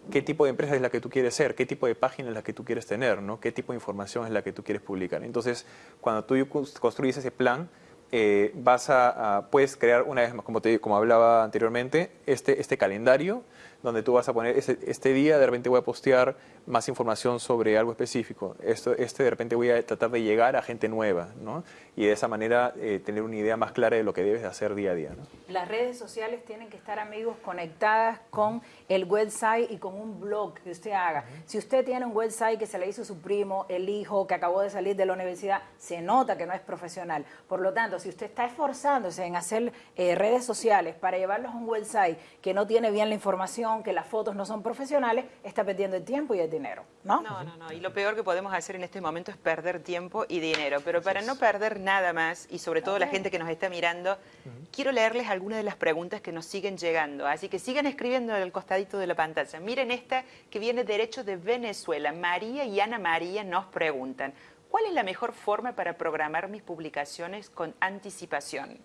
qué tipo de empresa es la que tú quieres ser, qué tipo de página es la que tú quieres tener, ¿no? qué tipo de información es la que tú quieres publicar. Entonces, cuando tú construyes ese plan, eh, vas a, puedes crear una vez más, como, te, como hablaba anteriormente, este, este calendario donde tú vas a poner, este, este, día de repente voy a postear más información sobre algo específico, Esto, este de repente voy a tratar de llegar a gente nueva, ¿no? Y de esa manera eh, tener una idea más clara de lo que debes hacer día a día, ¿no? Las redes sociales tienen que estar, amigos, conectadas con el website y con un blog que usted haga. Si usted tiene un website que se le hizo su primo, el hijo, que acabó de salir de la universidad, se nota que no es profesional. Por lo tanto, si usted está esforzándose en hacer eh, redes sociales para llevarlos a un website que no tiene bien la información, que las fotos no son profesionales, está perdiendo el tiempo y el dinero, ¿no? No, no, no. Y lo peor que podemos hacer en este momento es perder tiempo y dinero. Pero para no perder nada más, y sobre todo la gente que nos está mirando, quiero leerles algunas de las preguntas que nos siguen llegando. Así que sigan escribiendo en el costadito de la pantalla. Miren esta que viene derecho de Venezuela. María y Ana María nos preguntan, ¿cuál es la mejor forma para programar mis publicaciones con anticipación?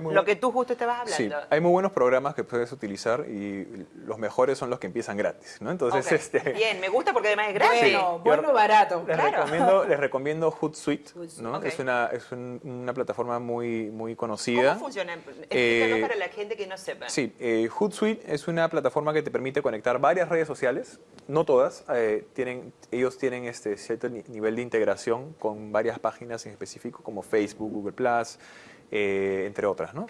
Lo que tú justo estabas hablando. Sí, hay muy buenos programas que puedes utilizar y los mejores son los que empiezan gratis, ¿no? Entonces, este... *laughs* Bien, me gusta porque además es gratis. Bueno, bueno barato. Les, recomiendo, *laughs* les recomiendo Hootsuite, ¿no? Es, una, es una plataforma muy, muy conocida. ¿Cómo funciona? Eh, para la gente que no sepa. Sí, eh, Hootsuite es una plataforma que te permite conectar varias redes sociales, no todas, eh, tienen, ellos tienen este cierto nivel de integración con varias páginas en específico como Facebook, Google+, eh, entre otras. ¿no?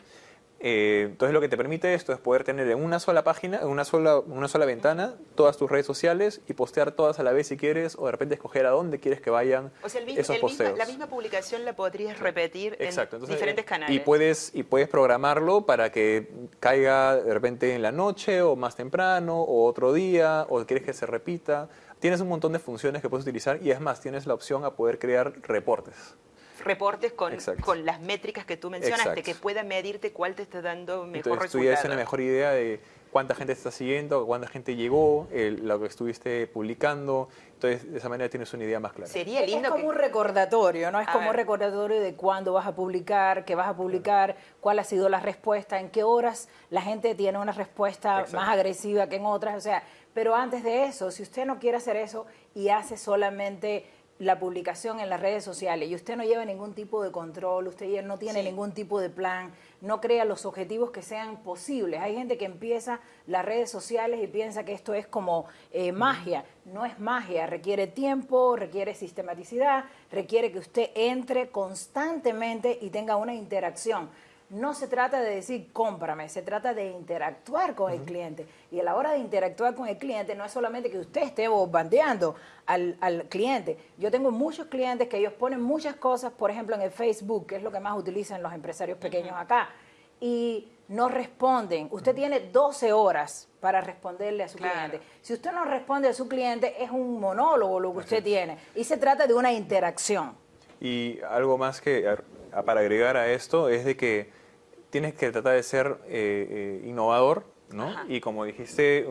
Eh, entonces lo que te permite esto es poder tener en una sola página, en una sola, una sola ventana, todas tus redes sociales y postear todas a la vez si quieres o de repente escoger a dónde quieres que vayan o sea, el, esos posteos. la misma publicación la podrías repetir en diferentes eh, canales. Y puedes, y puedes programarlo para que caiga de repente en la noche o más temprano o otro día o quieres que se repita. Tienes un montón de funciones que puedes utilizar y es más, tienes la opción a poder crear reportes. Reportes con, Exacto. con las métricas que tú mencionaste, Exacto. que pueda medirte cuál te está dando mejor Entonces tú resultado. ya tienes la mejor idea de cuánta gente te está siguiendo, cuánta gente llegó, el- lo que estuviste publicando. Entonces de esa manera tienes una idea más clara. Sería Es lindo como que... un recordatorio, ¿no? Es A como un recordatorio de cuándo vas a publicar, qué vas a publicar, cuál ha sido la respuesta, en qué horas la gente tiene una respuesta Exacto. más agresiva que en otras, o sea, pero antes de eso, si usted no quiere hacer eso y hace solamente la publicación en las redes sociales y usted no lleva ningún tipo de control, usted no tiene Sí. ningún tipo de plan, no crea los objetivos que sean posibles. Hay gente que empieza las redes sociales y piensa que esto es como eh, magia. No es magia, requiere tiempo, requiere sistematicidad, requiere que usted entre constantemente y tenga una interacción. No se trata de decir cómprame, se trata de interactuar con el cliente. Y a la hora de interactuar con el cliente no es solamente que usted esté bombardeando al, al cliente. Yo tengo muchos clientes que ellos ponen muchas cosas, por ejemplo, en el Facebook, que es lo que más utilizan los empresarios pequeños acá, y no responden. Usted tiene 12 horas para responderle a su Claro. cliente. Si usted no responde a su cliente, es un monólogo lo que usted tiene. Y se trata de una interacción. Y algo más que para agregar a esto es de que tienes que tratar de ser eh, eh, innovador, ¿no? Ajá. Y como dijiste,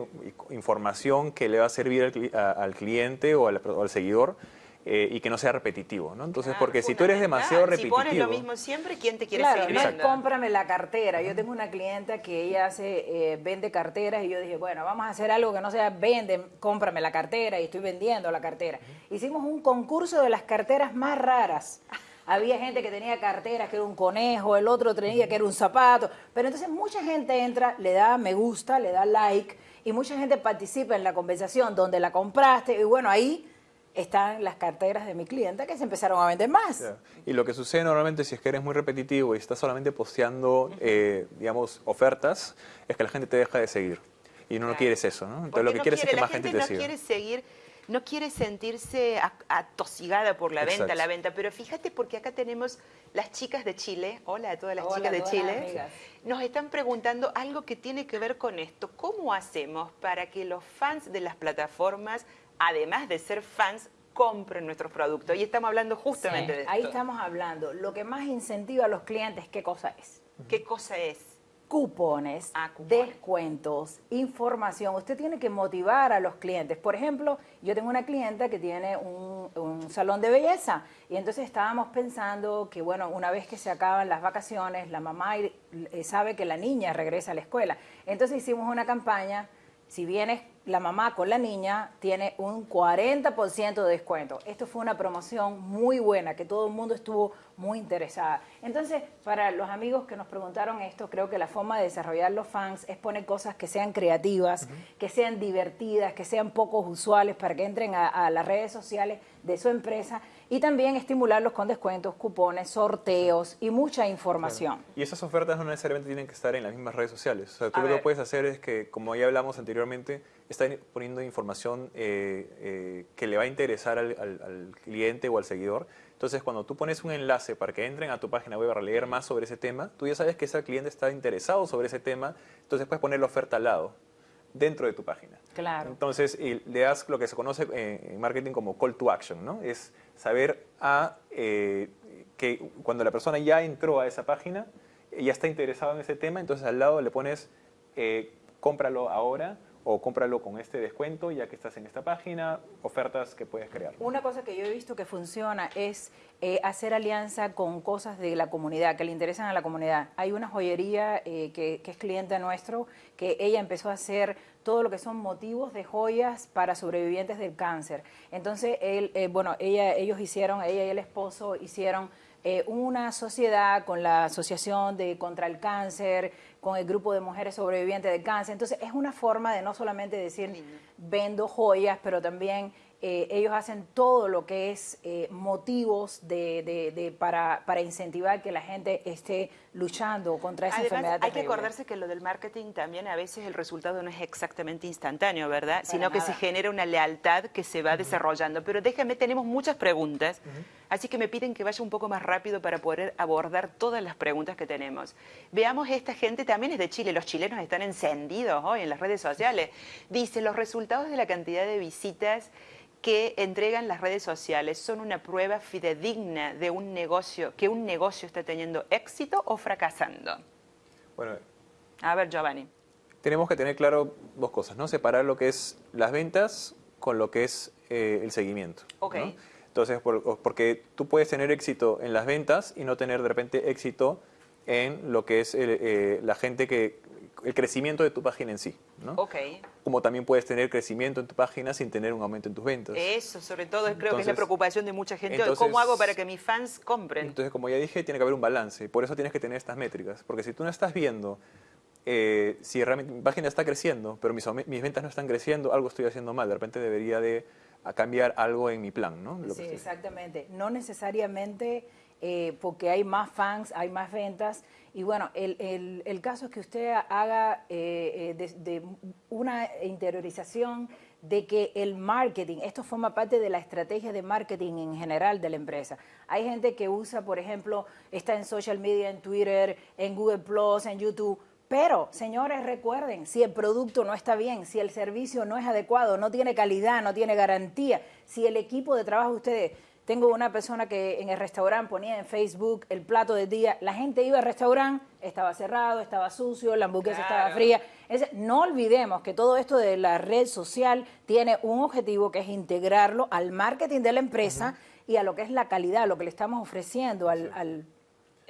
información que le va a servir al, cli- a- al cliente o al, o al seguidor eh, y que no sea repetitivo, ¿no? Entonces, Claro, porque si tú eres demasiado Si repetitivo... pones lo mismo siempre, ¿quién te quiere Claro, seguir no es cómprame la cartera. Yo tengo una clienta que ella hace, eh, vende carteras y yo dije, bueno, vamos a hacer algo que no sea vende, cómprame la cartera y estoy vendiendo la cartera. Hicimos un concurso de las carteras más raras. Había gente que tenía carteras que era un conejo, el otro tenía que era un zapato. Pero entonces mucha gente entra, le da me gusta, le da like y mucha gente participa en la conversación donde la compraste y bueno, ahí están las carteras de mi clienta que se empezaron a vender más. Y lo que sucede normalmente si es que eres muy repetitivo y estás solamente posteando, eh, digamos, ofertas, es que la gente te deja de seguir. Y no, no Claro. quieres eso, ¿no? Entonces Porque lo que no quieres quiere- es que más gente, gente te no siga. quiere seguir, no quiere sentirse a- atosigada por la venta, Exacto. la venta. Pero fíjate porque acá tenemos las chicas de Chile, hola a todas las Hola chicas de las Chile, amigas. nos están preguntando algo que tiene que ver con esto. ¿Cómo hacemos para que los fans de las plataformas, además de ser fans, compren nuestros productos? Y estamos hablando justamente Sí, de esto. Ahí estamos hablando. Lo que más incentiva a los clientes, ¿qué cosa es? ¿Qué cosa es? Cupones, Ah, cupones. descuentos, información. Usted tiene que motivar a los clientes. Por ejemplo, yo tengo una clienta que tiene un, un salón de belleza y entonces estábamos pensando que, bueno, una vez que se acaban las vacaciones, la mamá eh, sabe que la niña regresa a la escuela. Entonces hicimos una campaña. Si vienes la mamá con la niña, tiene un 40% de descuento. Esto fue una promoción muy buena, que todo el mundo estuvo muy interesada. Entonces, para los amigos que nos preguntaron esto, creo que la forma de desarrollar los fans es poner cosas que sean creativas, que sean divertidas, que sean pocos usuales para que entren a, a las redes sociales de su empresa y también estimularlos con descuentos, cupones, sorteos y mucha información. Y esas ofertas no necesariamente tienen que estar en las mismas redes sociales. O sea, tú A lo que puedes hacer es que, como ya hablamos anteriormente, están poniendo información eh, eh, que le va a interesar al, al- al cliente o al seguidor. Entonces, cuando tú pones un enlace para que entren a tu página web para leer más sobre ese tema, tú ya sabes que ese cliente está interesado sobre ese tema, entonces puedes poner la oferta al lado, dentro de tu página. Claro. Entonces, le das lo que se conoce eh, en marketing como call to action, ¿no? Es saber a eh, que cuando la persona ya entró a esa página, ya está interesado en ese tema, entonces al lado le pones eh, cómpralo ahora o cómpralo con este descuento ya que estás en esta página, ofertas que puedes crear. Una cosa que yo he visto que funciona es eh, hacer alianza con cosas de la comunidad, que le interesan a la comunidad. Hay una joyería eh, que, es cliente nuestro, que ella empezó a hacer todo lo que son motivos de joyas para sobrevivientes del cáncer. Entonces, él, eh, bueno, ella, ellos hicieron, ella y el esposo hicieron una sociedad con la Asociación de Contra el Cáncer, con el grupo de mujeres sobrevivientes del cáncer. Entonces, es una forma de no solamente decir vendo joyas, pero también eh, ellos hacen todo lo que es eh, motivos de, de- de- para, para incentivar que la gente esté luchando contra esa Además, enfermedad. hay que acordarse que lo del marketing también a veces el resultado no es exactamente instantáneo, ¿verdad? Sino que se genera una lealtad que se va desarrollando. Pero déjame, tenemos muchas preguntas, así que me piden que vaya un poco más rápido para poder abordar todas las preguntas que tenemos. Veamos, esta gente también es de Chile, los chilenos están encendidos hoy en las redes sociales. Dice, los resultados de la cantidad de visitas que entregan las redes sociales son una prueba fidedigna de un negocio, que un negocio está teniendo éxito o fracasando? Bueno, a ver, Giovanni. Tenemos que tener claro dos cosas, ¿no? Separar lo que es las ventas con lo que es eh, el seguimiento. Ok. Entonces, porque tú puedes tener éxito en las ventas y no tener de repente éxito en lo que es eh, la gente que, el crecimiento de tu página en sí. ¿no? Ok. Como también puedes tener crecimiento en tu página sin tener un aumento en tus ventas. Eso, sobre todo, creo que es la preocupación de mucha gente. ¿Cómo hago para que mis fans compren? Entonces, como ya dije, tiene que haber un balance. Por eso tienes que tener estas métricas. Porque si tú no estás viendo eh, si realmente mi página está creciendo, pero mis, mis, ventas no están creciendo, algo estoy haciendo mal. De repente debería de cambiar algo en mi plan, ¿no? sí, exactamente. No necesariamente eh, porque hay más fans, hay más ventas. Y bueno, el, el, caso es que usted haga eh, de, una interiorización de que el marketing, esto forma parte de la estrategia de marketing en general de la empresa. Hay gente que usa, por ejemplo, está en social media, en Twitter, en Google Plus, en YouTube, pero, señores, recuerden, si el producto no está bien, si el servicio no es adecuado, no tiene calidad, no tiene garantía, si el equipo de trabajo ustedes, tengo una persona que en el restaurante ponía en Facebook el plato del día, la gente iba al restaurante, estaba cerrado, estaba sucio, la hamburguesa estaba fría. no olvidemos que todo esto de la red social tiene un objetivo que es integrarlo al marketing de la empresa y a lo que es la calidad, lo que le estamos ofreciendo al, al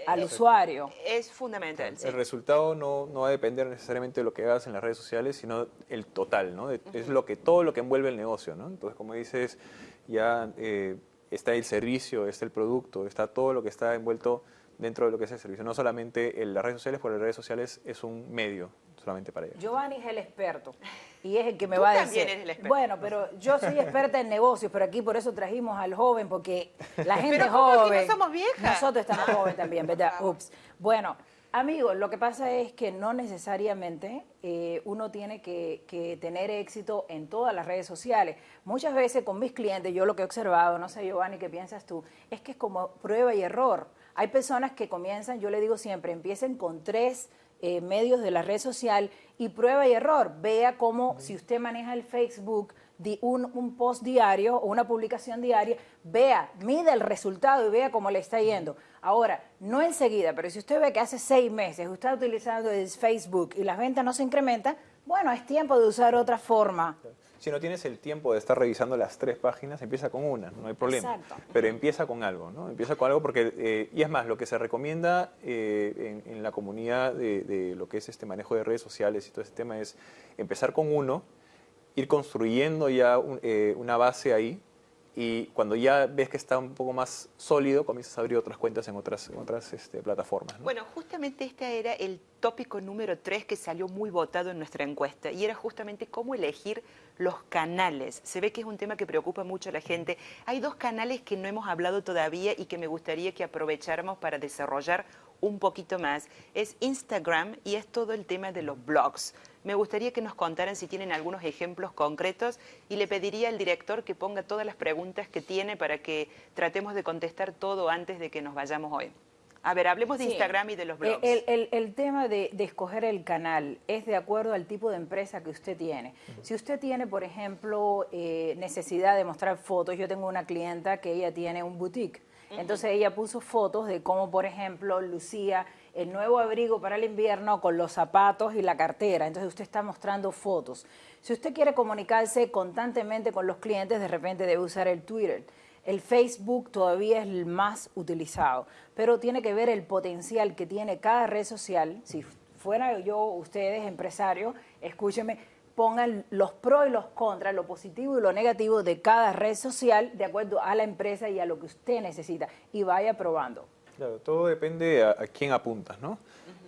al usuario. Es fundamental. El resultado no, no, va a depender necesariamente de lo que hagas en las redes sociales, sino el total, ¿no? Es lo que, todo lo que envuelve el negocio, ¿no? Entonces, como dices, ya eh, está el servicio, está el producto, está todo lo que está envuelto dentro de lo que es el servicio. No solamente en las redes sociales, porque las redes sociales es un medio solamente para ello. Giovanni es el experto y es el que me va a decir. Eres el experto. Bueno, pero yo soy experta en negocios, pero aquí por eso trajimos al joven, porque la *laughs* gente pero joven. no somos viejas. Nosotros estamos jóvenes también, ¿verdad? Ups. Bueno, amigos, lo que pasa es que no necesariamente eh, uno tiene que, que, tener éxito en todas las redes sociales. Muchas veces con mis clientes, yo lo que he observado, no sé Giovanni, ¿qué piensas tú? Es que es como prueba y error. Hay personas que comienzan, yo le digo siempre, empiecen con tres eh, medios de la red social y prueba y error. Vea cómo, si usted maneja el Facebook, un, un, post diario o una publicación diaria, vea, mide el resultado y vea cómo le está yendo. Ahora, no enseguida, pero si usted ve que hace seis meses usted está utilizando el Facebook y las ventas no se incrementan, bueno, es tiempo de usar otra forma. Si no tienes el tiempo de estar revisando las tres páginas, empieza con una, no hay problema. Exacto. Pero empieza con algo, ¿no? Empieza con algo porque, eh, y es más, lo que se recomienda eh, en, la comunidad de, lo que es este manejo de redes sociales y todo ese tema es empezar con uno, ir construyendo ya eh, una base ahí y cuando ya ves que está un poco más sólido, comienzas a abrir otras cuentas en otras, otras este, plataformas. Bueno, justamente este era el tópico número 3 que salió muy votado en nuestra encuesta y era justamente cómo elegir los canales. Se ve que es un tema que preocupa mucho a la gente. Hay dos canales que no hemos hablado todavía y que me gustaría que aprovecháramos para desarrollar un poquito más. Es Instagram y es todo el tema de los blogs. Me gustaría que nos contaran si tienen algunos ejemplos concretos y le pediría al director que ponga todas las preguntas que tiene para que tratemos de contestar todo antes de que nos vayamos hoy. A ver, hablemos de Instagram y de los blogs. El, tema de, escoger el canal es de acuerdo al tipo de empresa que usted tiene. Si usted tiene, por ejemplo, eh, necesidad de mostrar fotos, yo tengo una clienta que ella tiene un boutique, entonces ella puso fotos de cómo, por ejemplo, lucía el nuevo abrigo para el invierno con los zapatos y la cartera. Entonces usted está mostrando fotos. Si usted quiere comunicarse constantemente con los clientes, de repente debe usar el Twitter. El Facebook todavía es el más utilizado, pero tiene que ver el potencial que tiene cada red social. Si fuera yo, ustedes, empresarios, escúchenme, pongan los pros y los contras, lo positivo y lo negativo de cada red social de acuerdo a la empresa y a lo que usted necesita y vaya probando. Claro, todo depende a, quién apuntas, ¿no?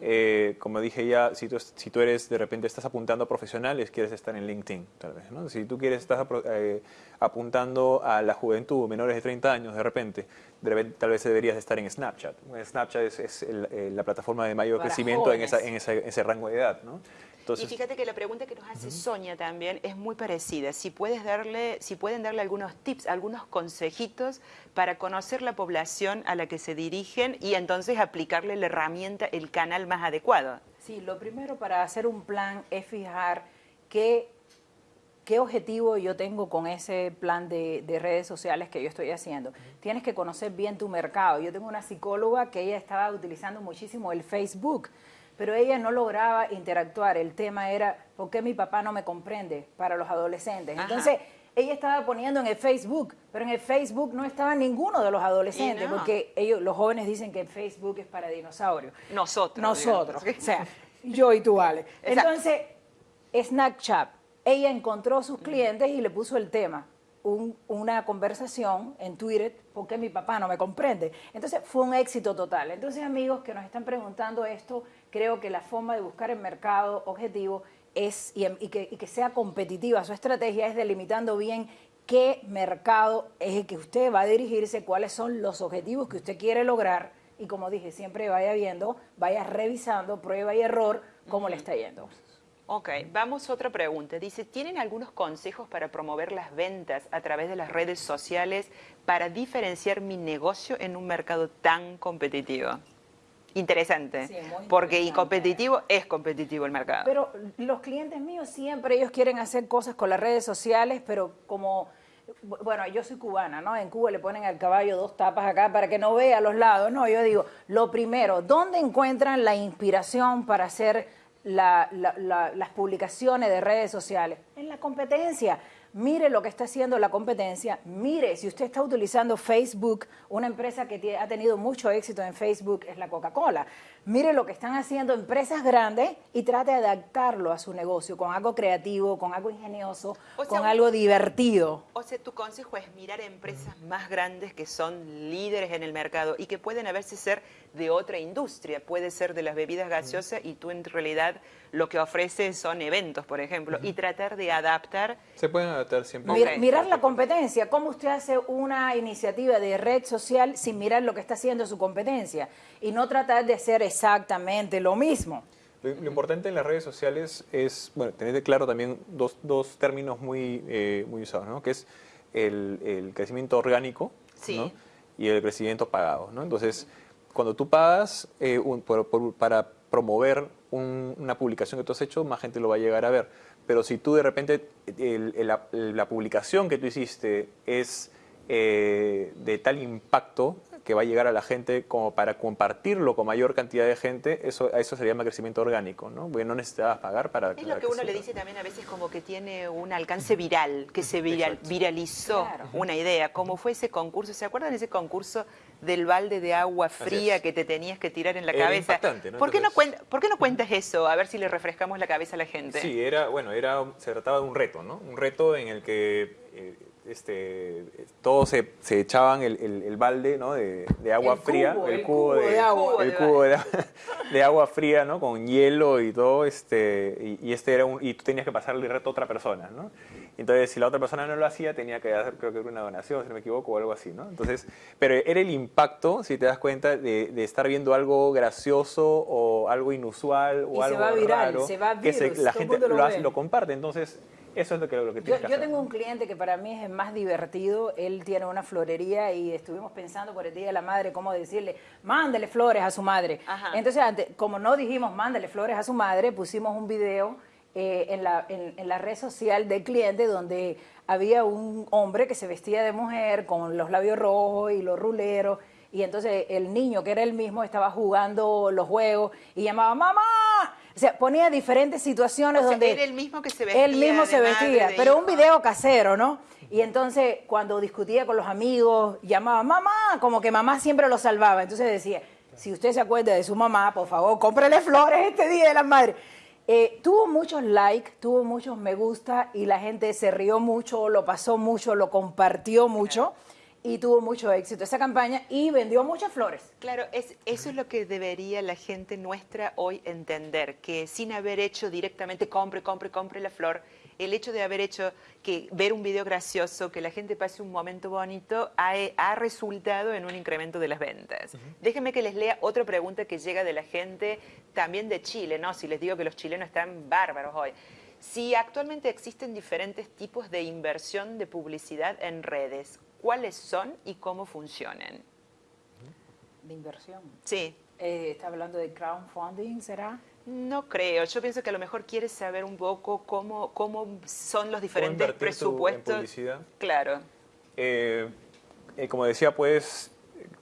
Eh, como dije ya, si tú, si tú eres, de repente estás apuntando a profesionales, quieres estar en LinkedIn, tal vez, ¿no? Si tú quieres, estás eh, apuntando a la juventud, menores de 30 años, de repente, de tal vez deberías estar en Snapchat. Snapchat es, eh, la plataforma de mayor crecimiento en, esa, en, ese rango de edad, ¿no? Y fíjate que la pregunta que nos hace Sonia también es muy parecida. Si, puedes darle, si pueden darle algunos tips, algunos consejitos para conocer la población a la que se dirigen y entonces aplicarle la herramienta, el canal más adecuado. Sí, lo primero para hacer un plan es fijar qué ¿qué objetivo yo tengo con ese plan de, de, redes sociales que yo estoy haciendo? Tienes que conocer bien tu mercado. Yo tengo una psicóloga que ella estaba utilizando muchísimo el Facebook, pero ella no lograba interactuar. El tema era, ¿por qué mi papá no me comprende para los adolescentes? Entonces, ella estaba poniendo en el Facebook, pero en el Facebook no estaba ninguno de los adolescentes, porque ellos, los jóvenes dicen que el Facebook es para dinosaurios. Nosotros. Nosotros. O sea, yo y tú, Ale. Entonces, Snapchat, ella encontró sus clientes y le puso el tema. Una conversación en Twitter, ¿por qué mi papá no me comprende? Entonces fue un éxito total. Entonces amigos que nos están preguntando esto, creo que la forma de buscar el mercado objetivo es, y, que, y que sea competitiva su estrategia es delimitando bien qué mercado es el que usted va a dirigirse, cuáles son los objetivos que usted quiere lograr y como dije, siempre vaya viendo, vaya revisando, prueba y error, cómo le está yendo. Ok, vamos a otra pregunta. Dice, ¿tienen algunos consejos para promover las ventas a través de las redes sociales para diferenciar mi negocio en un mercado tan competitivo? Interesante, porque y competitivo es competitivo el mercado. Pero los clientes míos siempre, ellos quieren hacer cosas con las redes sociales, pero como bueno, yo soy cubana, ¿no? En Cuba le ponen al caballo dos tapas acá para que no vea los lados, ¿no? Yo digo, lo primero, ¿dónde encuentran la inspiración para hacer las publicaciones de redes sociales? En la competencia. Mire lo que está haciendo la competencia, mire, si usted está utilizando Facebook, una empresa que ha tenido mucho éxito en Facebook es la Coca-Cola. Mire lo que están haciendo empresas grandes y trate de adaptarlo a su negocio con algo creativo, con algo ingenioso, con algo divertido. O sea, tu consejo es mirar empresas más grandes que son líderes en el mercado y que pueden a veces ser de otra industria, puede ser de las bebidas gaseosas y tú en realidad lo que ofreces son eventos, por ejemplo, y tratar de adaptar. Se pueden adaptar siempre. mirar la competencia, cómo usted hace una iniciativa de red social sin mirar lo que está haciendo su competencia y no tratar de hacer exactamente lo mismo. Lo, importante en las redes sociales es, bueno, tener claro también dos, dos términos muy, eh, muy usados, ¿no? Que es el, crecimiento orgánico y el crecimiento pagado, ¿no? Entonces, cuando tú pagas eh, para promover una publicación que tú has hecho, más gente lo va a llegar a ver. Pero si tú de repente la, publicación que tú hiciste es eh, de tal impacto que va a llegar a la gente como para compartirlo con mayor cantidad de gente, eso, eso se llama crecimiento orgánico, ¿no? Porque no necesitabas pagar para... Es lo que, uno le dice también a veces como que tiene un alcance viral, que se viralizó una idea, como fue ese concurso, ¿se acuerdan ese concurso del balde de agua fría que te tenías que tirar en la cabeza? ¿no? ¿Por, qué no ¿Por qué no cuentas eso? A ver si le refrescamos la cabeza a la gente. Sí, era, bueno, era, se trataba de un reto, ¿no? Un reto en el que... Eh, este, todos se, echaban el, balde ¿no? de, agua fría, el, cubo, de, agua, el cubo de, agua fría, ¿no? con hielo y todo, este, y, este era un, y tú tenías que pasarle el reto a otra persona, ¿no? Entonces, si la otra persona no lo hacía, tenía que hacer, creo que una donación, si no me equivoco, o algo así, ¿no? Entonces, pero era el impacto, si te das cuenta, de, estar viendo algo gracioso o algo inusual o algo se va viral, raro, se va que la gente lo, lo comparte. Entonces, eso es lo que, lo que yo, yo tengo un cliente que para mí es el más divertido. Él tiene una florería y estuvimos pensando por el Día de la Madre cómo decirle, mándale flores a su madre. Entonces, como no dijimos mándale flores a su madre, pusimos un video eh, en, la, en, la red social del cliente donde había un hombre que se vestía de mujer con los labios rojos y los ruleros. Y entonces el niño, que era el mismo, estaba jugando los juegos y llamaba, mamá, o sea, ponía diferentes situaciones donde... Era el mismo que se vestía. Él mismo se vestía, pero un video casero, ¿no? Y entonces cuando discutía con los amigos, llamaba, mamá, como que mamá siempre lo salvaba. Entonces decía, si usted se acuerda de su mamá, por favor, cómprele flores este Día de la Madre. Eh, tuvo muchos likes, tuvo muchos me gusta y la gente se rió mucho, lo pasó mucho, lo compartió mucho y tuvo mucho éxito esa campaña y vendió muchas flores. Claro, es, eso es lo que debería la gente nuestra hoy entender, que sin haber hecho directamente compre, compre, compre la flor, el hecho de haber hecho que ver un video gracioso, que la gente pase un momento bonito, ha, resultado en un incremento de las ventas. Déjenme que les lea otra pregunta que llega de la gente también de Chile, ¿no? Si les digo que los chilenos están bárbaros hoy. Si actualmente existen diferentes tipos de inversión de publicidad en redes, cuáles son y cómo funcionan. De inversión. Sí. Eh, ¿Está hablando de crowdfunding, será? No creo. Yo pienso que a lo mejor quieres saber un poco cómo, cómo son los diferentes presupuestos. en publicidad? Claro. Eh, eh, como decía, pues,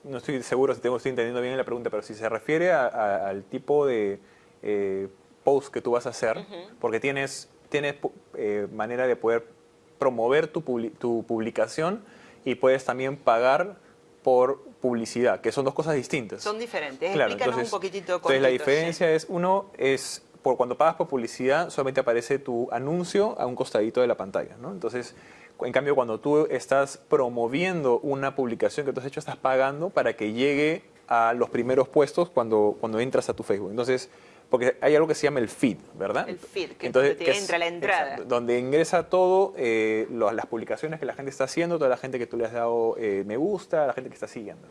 no estoy seguro si tengo, estoy entendiendo bien la pregunta, pero si se refiere al tipo de eh, post que tú vas a hacer, porque tienes, tienes manera de poder promover tu, tu publicación y puedes también pagar por publicidad, que son dos cosas distintas. Son diferentes. Claro, Explícanos un poquitito. entonces la diferencia es, uno es, por cuando pagas por publicidad, solamente aparece tu anuncio a un costadito de la pantalla, ¿no? Entonces, en cambio, cuando tú estás promoviendo una publicación que tú has hecho, estás pagando para que llegue a los primeros puestos cuando, cuando entras a tu Facebook. Entonces, porque hay algo que se llama el feed, ¿verdad? El feed, que, Entonces, te entra la entrada. donde ingresa todo, eh, las publicaciones que la gente está haciendo, toda la gente que tú le has dado eh, me gusta, la gente que está siguiendo.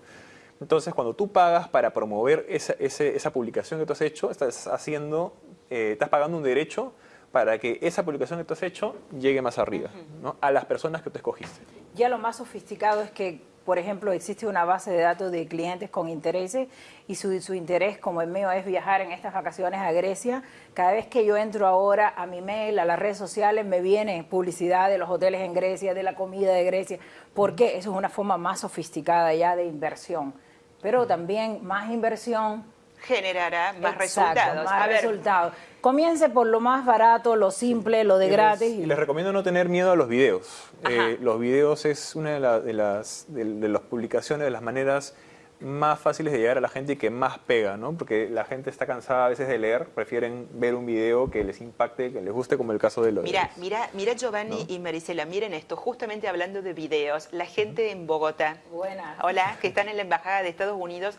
Entonces, cuando tú pagas para promover esa, esa publicación que tú has hecho, estás haciendo, eh, estás pagando un derecho para que esa publicación que tú has hecho llegue más arriba, ¿no? a las personas que tú escogiste. Ya lo más sofisticado es que por ejemplo, existe una base de datos de clientes con intereses y su, su, interés, como el mío, es viajar en estas vacaciones a Grecia. Cada vez que yo entro ahora a mi mail, a las redes sociales, me viene publicidad de los hoteles en Grecia, de la comida de Grecia. ¿Por qué? Eso es una forma más sofisticada ya de inversión. Pero también más inversión generará más resultados. Más resultados. Comience por lo más barato, lo simple, lo de gratis. y les recomiendo no tener miedo a los videos. Eh, los videos es una de, las, de, las publicaciones, de las maneras más fáciles de llegar a la gente y que más pega, ¿no? Porque la gente está cansada a veces de leer, prefieren ver un video que les impacte, que les guste, como el caso de los... Mira, mira, mira Giovanni y Marisela, miren esto, justamente hablando de videos, la gente en Bogotá, Buenas. hola, que están en la Embajada de Estados Unidos,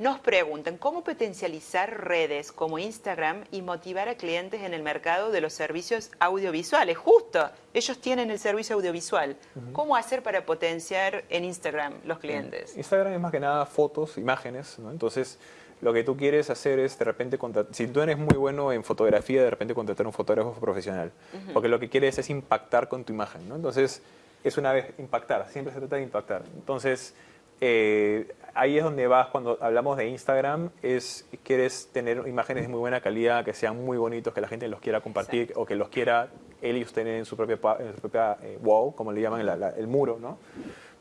nos preguntan cómo potencializar redes como Instagram y motivar a clientes en el mercado de los servicios audiovisuales. Justo, ellos tienen el servicio audiovisual. ¿Cómo hacer para potenciar en Instagram los clientes? Instagram es más que nada fotos, imágenes, ¿no? Entonces, lo que tú quieres hacer es de repente, si tú eres muy bueno en fotografía, de repente contratar un fotógrafo profesional. Porque lo que quieres es impactar con tu imagen, ¿no? Entonces, es una vez impactar, siempre se trata de impactar. Entonces, eh, ahí es donde vas cuando hablamos de Instagram, es quieres tener imágenes de muy buena calidad, que sean muy bonitos, que la gente los quiera compartir o que los quiera él y usted en su propia, en su propia eh, wall, como le llaman, el muro, ¿no?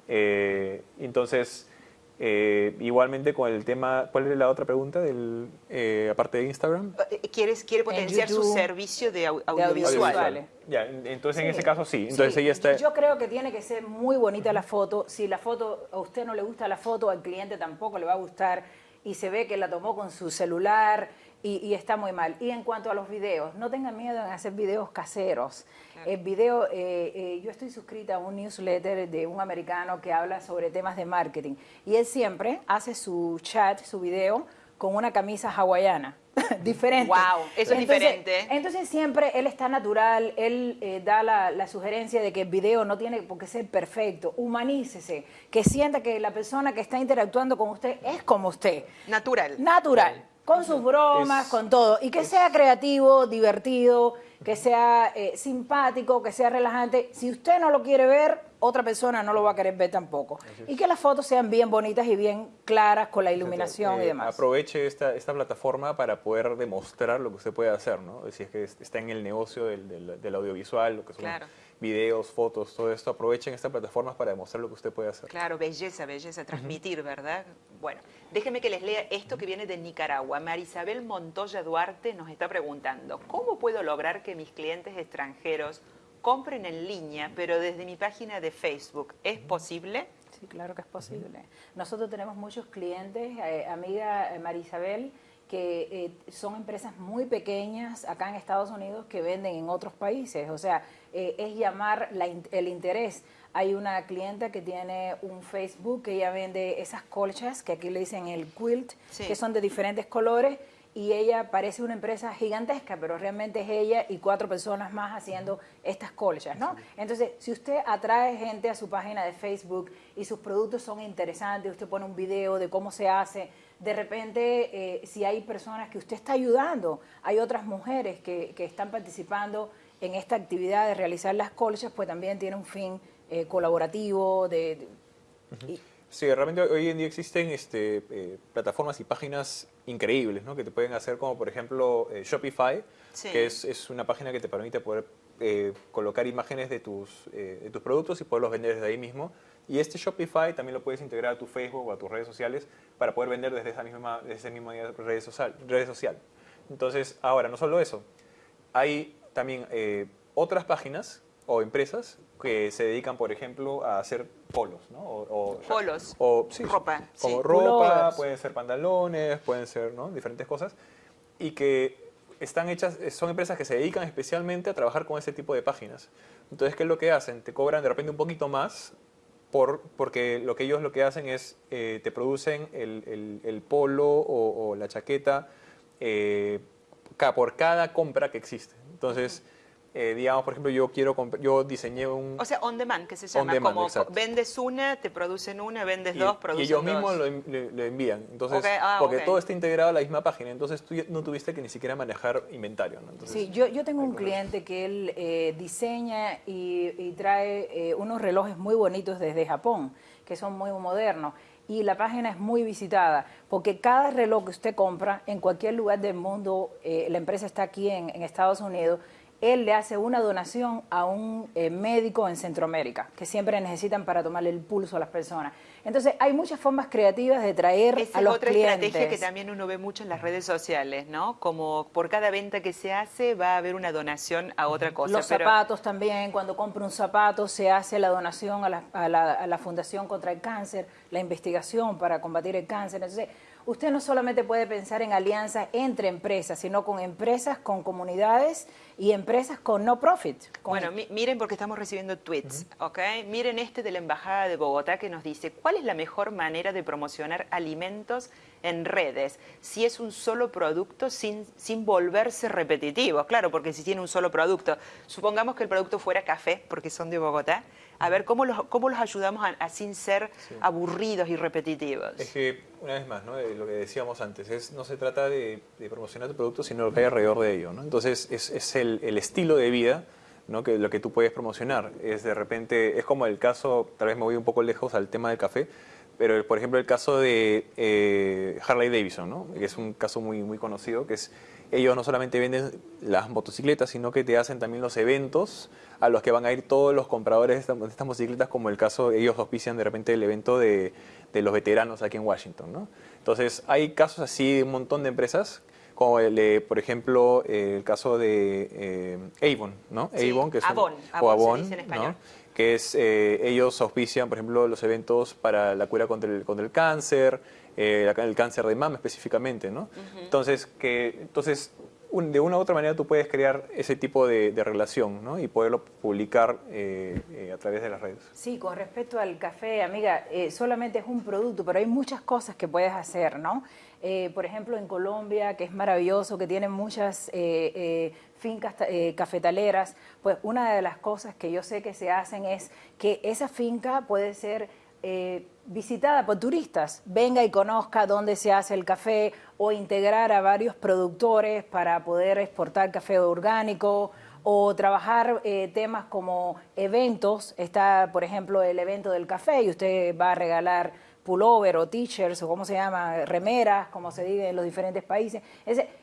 Eh, entonces, eh, igualmente con el tema, ¿cuál es la otra pregunta del eh, aparte de Instagram? Eh, ¿Quieres, quiere potenciar su servicio de, audiovisual. Ya, entonces en ese caso sí. Entonces ella está... Yo creo que tiene que ser muy bonita la foto. Si la foto, a usted no le gusta la foto, al cliente tampoco le va a gustar y se ve que la tomó con su celular y, está muy mal. Y en cuanto a los videos, no tengan miedo en hacer videos caseros. El video, eh, eh, yo estoy suscrita a un newsletter de un americano que habla sobre temas de marketing y él siempre hace su chat, su video con una camisa hawaiana. *laughs* diferente. Wow, eso es diferente. Entonces siempre él está natural, él eh, da la, la, sugerencia de que el video no tiene por qué ser perfecto, humanícese, que sienta que la persona que está interactuando con usted es como usted. Natural. Natural con sus bromas, con todo. Y que sea creativo, divertido, que sea eh, simpático, que sea relajante. Si usted no lo quiere ver, otra persona no lo va a querer ver tampoco. Y que las fotos sean bien bonitas y bien claras con la iluminación y eh, demás. Aproveche esta, esta plataforma para poder demostrar lo que usted puede hacer, ¿no? Si es que está en el negocio del, del, audiovisual, lo que son videos, fotos, todo esto, aprovechen estas plataformas para demostrar lo que usted puede hacer. Claro, belleza, belleza, transmitir, ¿verdad? Bueno, déjeme que les lea esto que viene de Nicaragua. Marisabel Montoya Duarte nos está preguntando, ¿cómo puedo lograr que mis clientes extranjeros compren en línea, pero desde mi página de Facebook? ¿Es posible? Sí, claro que es posible. Nosotros tenemos muchos clientes, eh, amiga eh, Marisabel, que eh, son empresas muy pequeñas acá en Estados Unidos que venden en otros países. O sea, eh, es llamar el interés. Hay una clienta que tiene un Facebook que ella vende esas colchas, que aquí le dicen el quilt, que son de diferentes colores, y ella parece una empresa gigantesca, pero realmente es ella y cuatro personas más haciendo estas colchas, ¿no? Entonces, si usted atrae gente a su página de Facebook y sus productos son interesantes, usted pone un video de cómo se hace, de repente, eh, si hay personas que usted está ayudando, hay otras mujeres que, que están participando en esta actividad de realizar las colchas, pues también tiene un fin eh, colaborativo de, Sí, realmente hoy en día existen este, eh, plataformas y páginas increíbles, ¿no? Que te pueden hacer como, por ejemplo, eh, Shopify, Sí. que es, es una página que te permite poder eh, colocar imágenes de tus, eh, de tus productos y poderlos vender desde ahí mismo. Y este Shopify también lo puedes integrar a tu Facebook o a tus redes sociales para poder vender desde esa misma, desde esa misma red social, red social. Entonces, ahora, no solo eso, hay también eh, otras páginas o empresas que se dedican, por ejemplo, a hacer polos, ¿no? O, o- Polos. o sí, Ropa, Como sí. ropa, pueden ser pantalones, pueden ser ¿no? diferentes cosas. Y que están hechas, eh, son empresas que se dedican especialmente a trabajar con ese tipo de páginas. Entonces, ¿qué es lo que hacen? Te cobran de repente un poquito más por, porque lo que ellos lo que hacen es, eh, te producen el, el- el polo o, la chaqueta eh, por cada compra que existe. Entonces, eh, digamos, por ejemplo, yo quiero yo diseñé un... O sea, on demand, que se On llama. demand, como exacto. vendes una, te producen una, vendes y, dos, y producen ellos dos. mismos lo, lo envían. Entonces, ah, porque todo está integrado a la misma página, entonces tú no tuviste que ni siquiera manejar inventario. ¿no? Entonces, Sí, yo, yo tengo un cliente que él eh, diseña y, y trae eh, unos relojes muy bonitos desde Japón, que son muy modernos. Y la página es muy visitada, porque cada reloj que usted compra en cualquier lugar del mundo, eh, la empresa está aquí en, en Estados Unidos, él le hace una donación a un eh, médico en Centroamérica, que siempre necesitan para tomarle el pulso a las personas. Entonces, hay muchas formas creativas de traer Esa a es los otra clientes. estrategia que también uno ve mucho en las redes sociales, ¿no? Como por cada venta que se hace va a haber una donación a otra cosa. Los pero- zapatos también, cuando compra un zapato se hace la donación a la, a la- a la Fundación contra el Cáncer, la investigación para combatir el cáncer. Entonces, usted no solamente puede pensar en alianzas entre empresas, sino con empresas, con comunidades y empresas con no profit. con- Bueno, mi- miren porque estamos recibiendo tweets, ¿ok? Miren este de la Embajada de Bogotá que nos dice, ¿cuál es la mejor manera de promocionar alimentos en redes? Si es un solo producto sin, sin volverse repetitivo, claro, porque si tiene un solo producto, supongamos que el producto fuera café, porque son de Bogotá, a ver, ¿cómo los, cómo los ayudamos a, a sin ser aburridos y repetitivos? Es que, una vez más, ¿no? Lo que decíamos antes, es, no se trata de, de promocionar tu producto, sino lo que hay alrededor de ello. ¿no? Entonces, es, es el, el estilo de vida ¿no? que lo que tú puedes promocionar. Es de repente, es como el caso, tal vez me voy un poco lejos al tema del café, pero por ejemplo el caso de eh, Harley Davidson, ¿no? que es un caso muy, muy conocido, que es ellos no solamente venden las motocicletas, sino que te hacen también los eventos a los que van a ir todos los compradores de estas, de estas motocicletas, como el caso, ellos auspician de repente el evento de, de los veteranos aquí en Washington. ¿no? Entonces, hay casos así de un montón de empresas, como el de, por ejemplo, eh, el caso de eh, Avon, ¿no? Sí, Avon, que es un- Avon, o Avon se Avon, dice en ¿no? español. que es, eh, ellos auspician, por ejemplo, los eventos para la cura contra el, contra el cáncer, eh, el cáncer de mama específicamente, ¿no? Entonces, que, entonces de una u otra manera tú puedes crear ese tipo de, relación, ¿no? Y poderlo publicar eh, eh, a través de las redes. Sí, con respecto al café, amiga, eh, solamente es un producto, pero hay muchas cosas que puedes hacer, ¿no? Por ejemplo, en Colombia, que es maravilloso, que tiene muchas fincas ta- cafetaleras, pues una de las cosas que yo sé que se hacen es que esa finca puede ser visitada por turistas. Venga y conozca dónde se hace el café o integrar a varios productores para poder exportar café orgánico o trabajar eh, temas como eventos. Está, por ejemplo, el evento del café y usted va a regalar pullover o t-shirts o cómo se llama, remeras, como se dice en los diferentes países.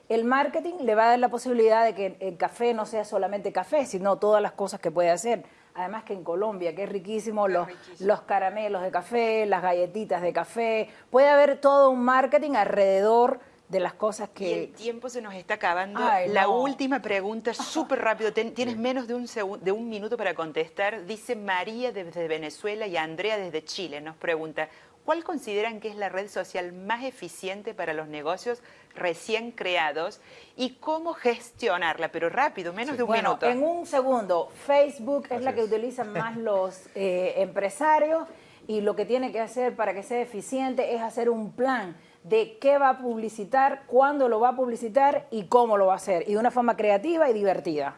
El marketing le va a dar la posibilidad de que el café no sea solamente café, sino todas las cosas que puede hacer. Además que en Colombia, que es riquísimo, los, riquísimo. los caramelos de café, las galletitas de café, puede haber todo un marketing alrededor de las cosas Y el que... tiempo se nos está acabando. Ay, la no. última pregunta, *laughs* súper rápido. Ten- tienes menos de un, de un minuto para contestar. Dice María desde Venezuela y Andrea desde Chile. Nos pregunta, ¿cuál consideran que es la red social más eficiente para los negocios recién creados y cómo gestionarla? Pero rápido, menos de un Bueno, minuto. en un segundo, Facebook es la que es. utilizan más los eh, empresarios y lo que tiene que hacer para que sea eficiente es hacer un plan de qué va a publicitar, cuándo lo va a publicitar y cómo lo va a hacer, y de una forma creativa y divertida.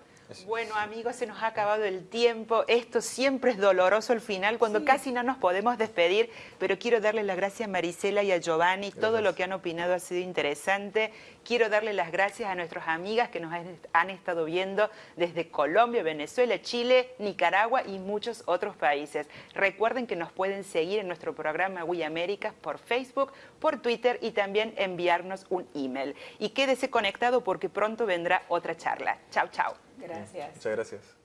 Bueno, amigos, se nos ha acabado el tiempo. Esto siempre es doloroso al final, cuando casi no nos podemos despedir, pero quiero darle las gracias a Marisela y a Giovanni. Todo lo que han opinado ha sido interesante. Quiero darle las gracias a nuestras amigas que nos han estado viendo desde Colombia, Venezuela, Chile, Nicaragua y muchos otros países. Recuerden que nos pueden seguir en nuestro programa We Américas por Facebook, por Twitter y también enviarnos un email. Y quédese conectado porque pronto vendrá otra charla. Chao, chao. Gracias. Muchas gracias.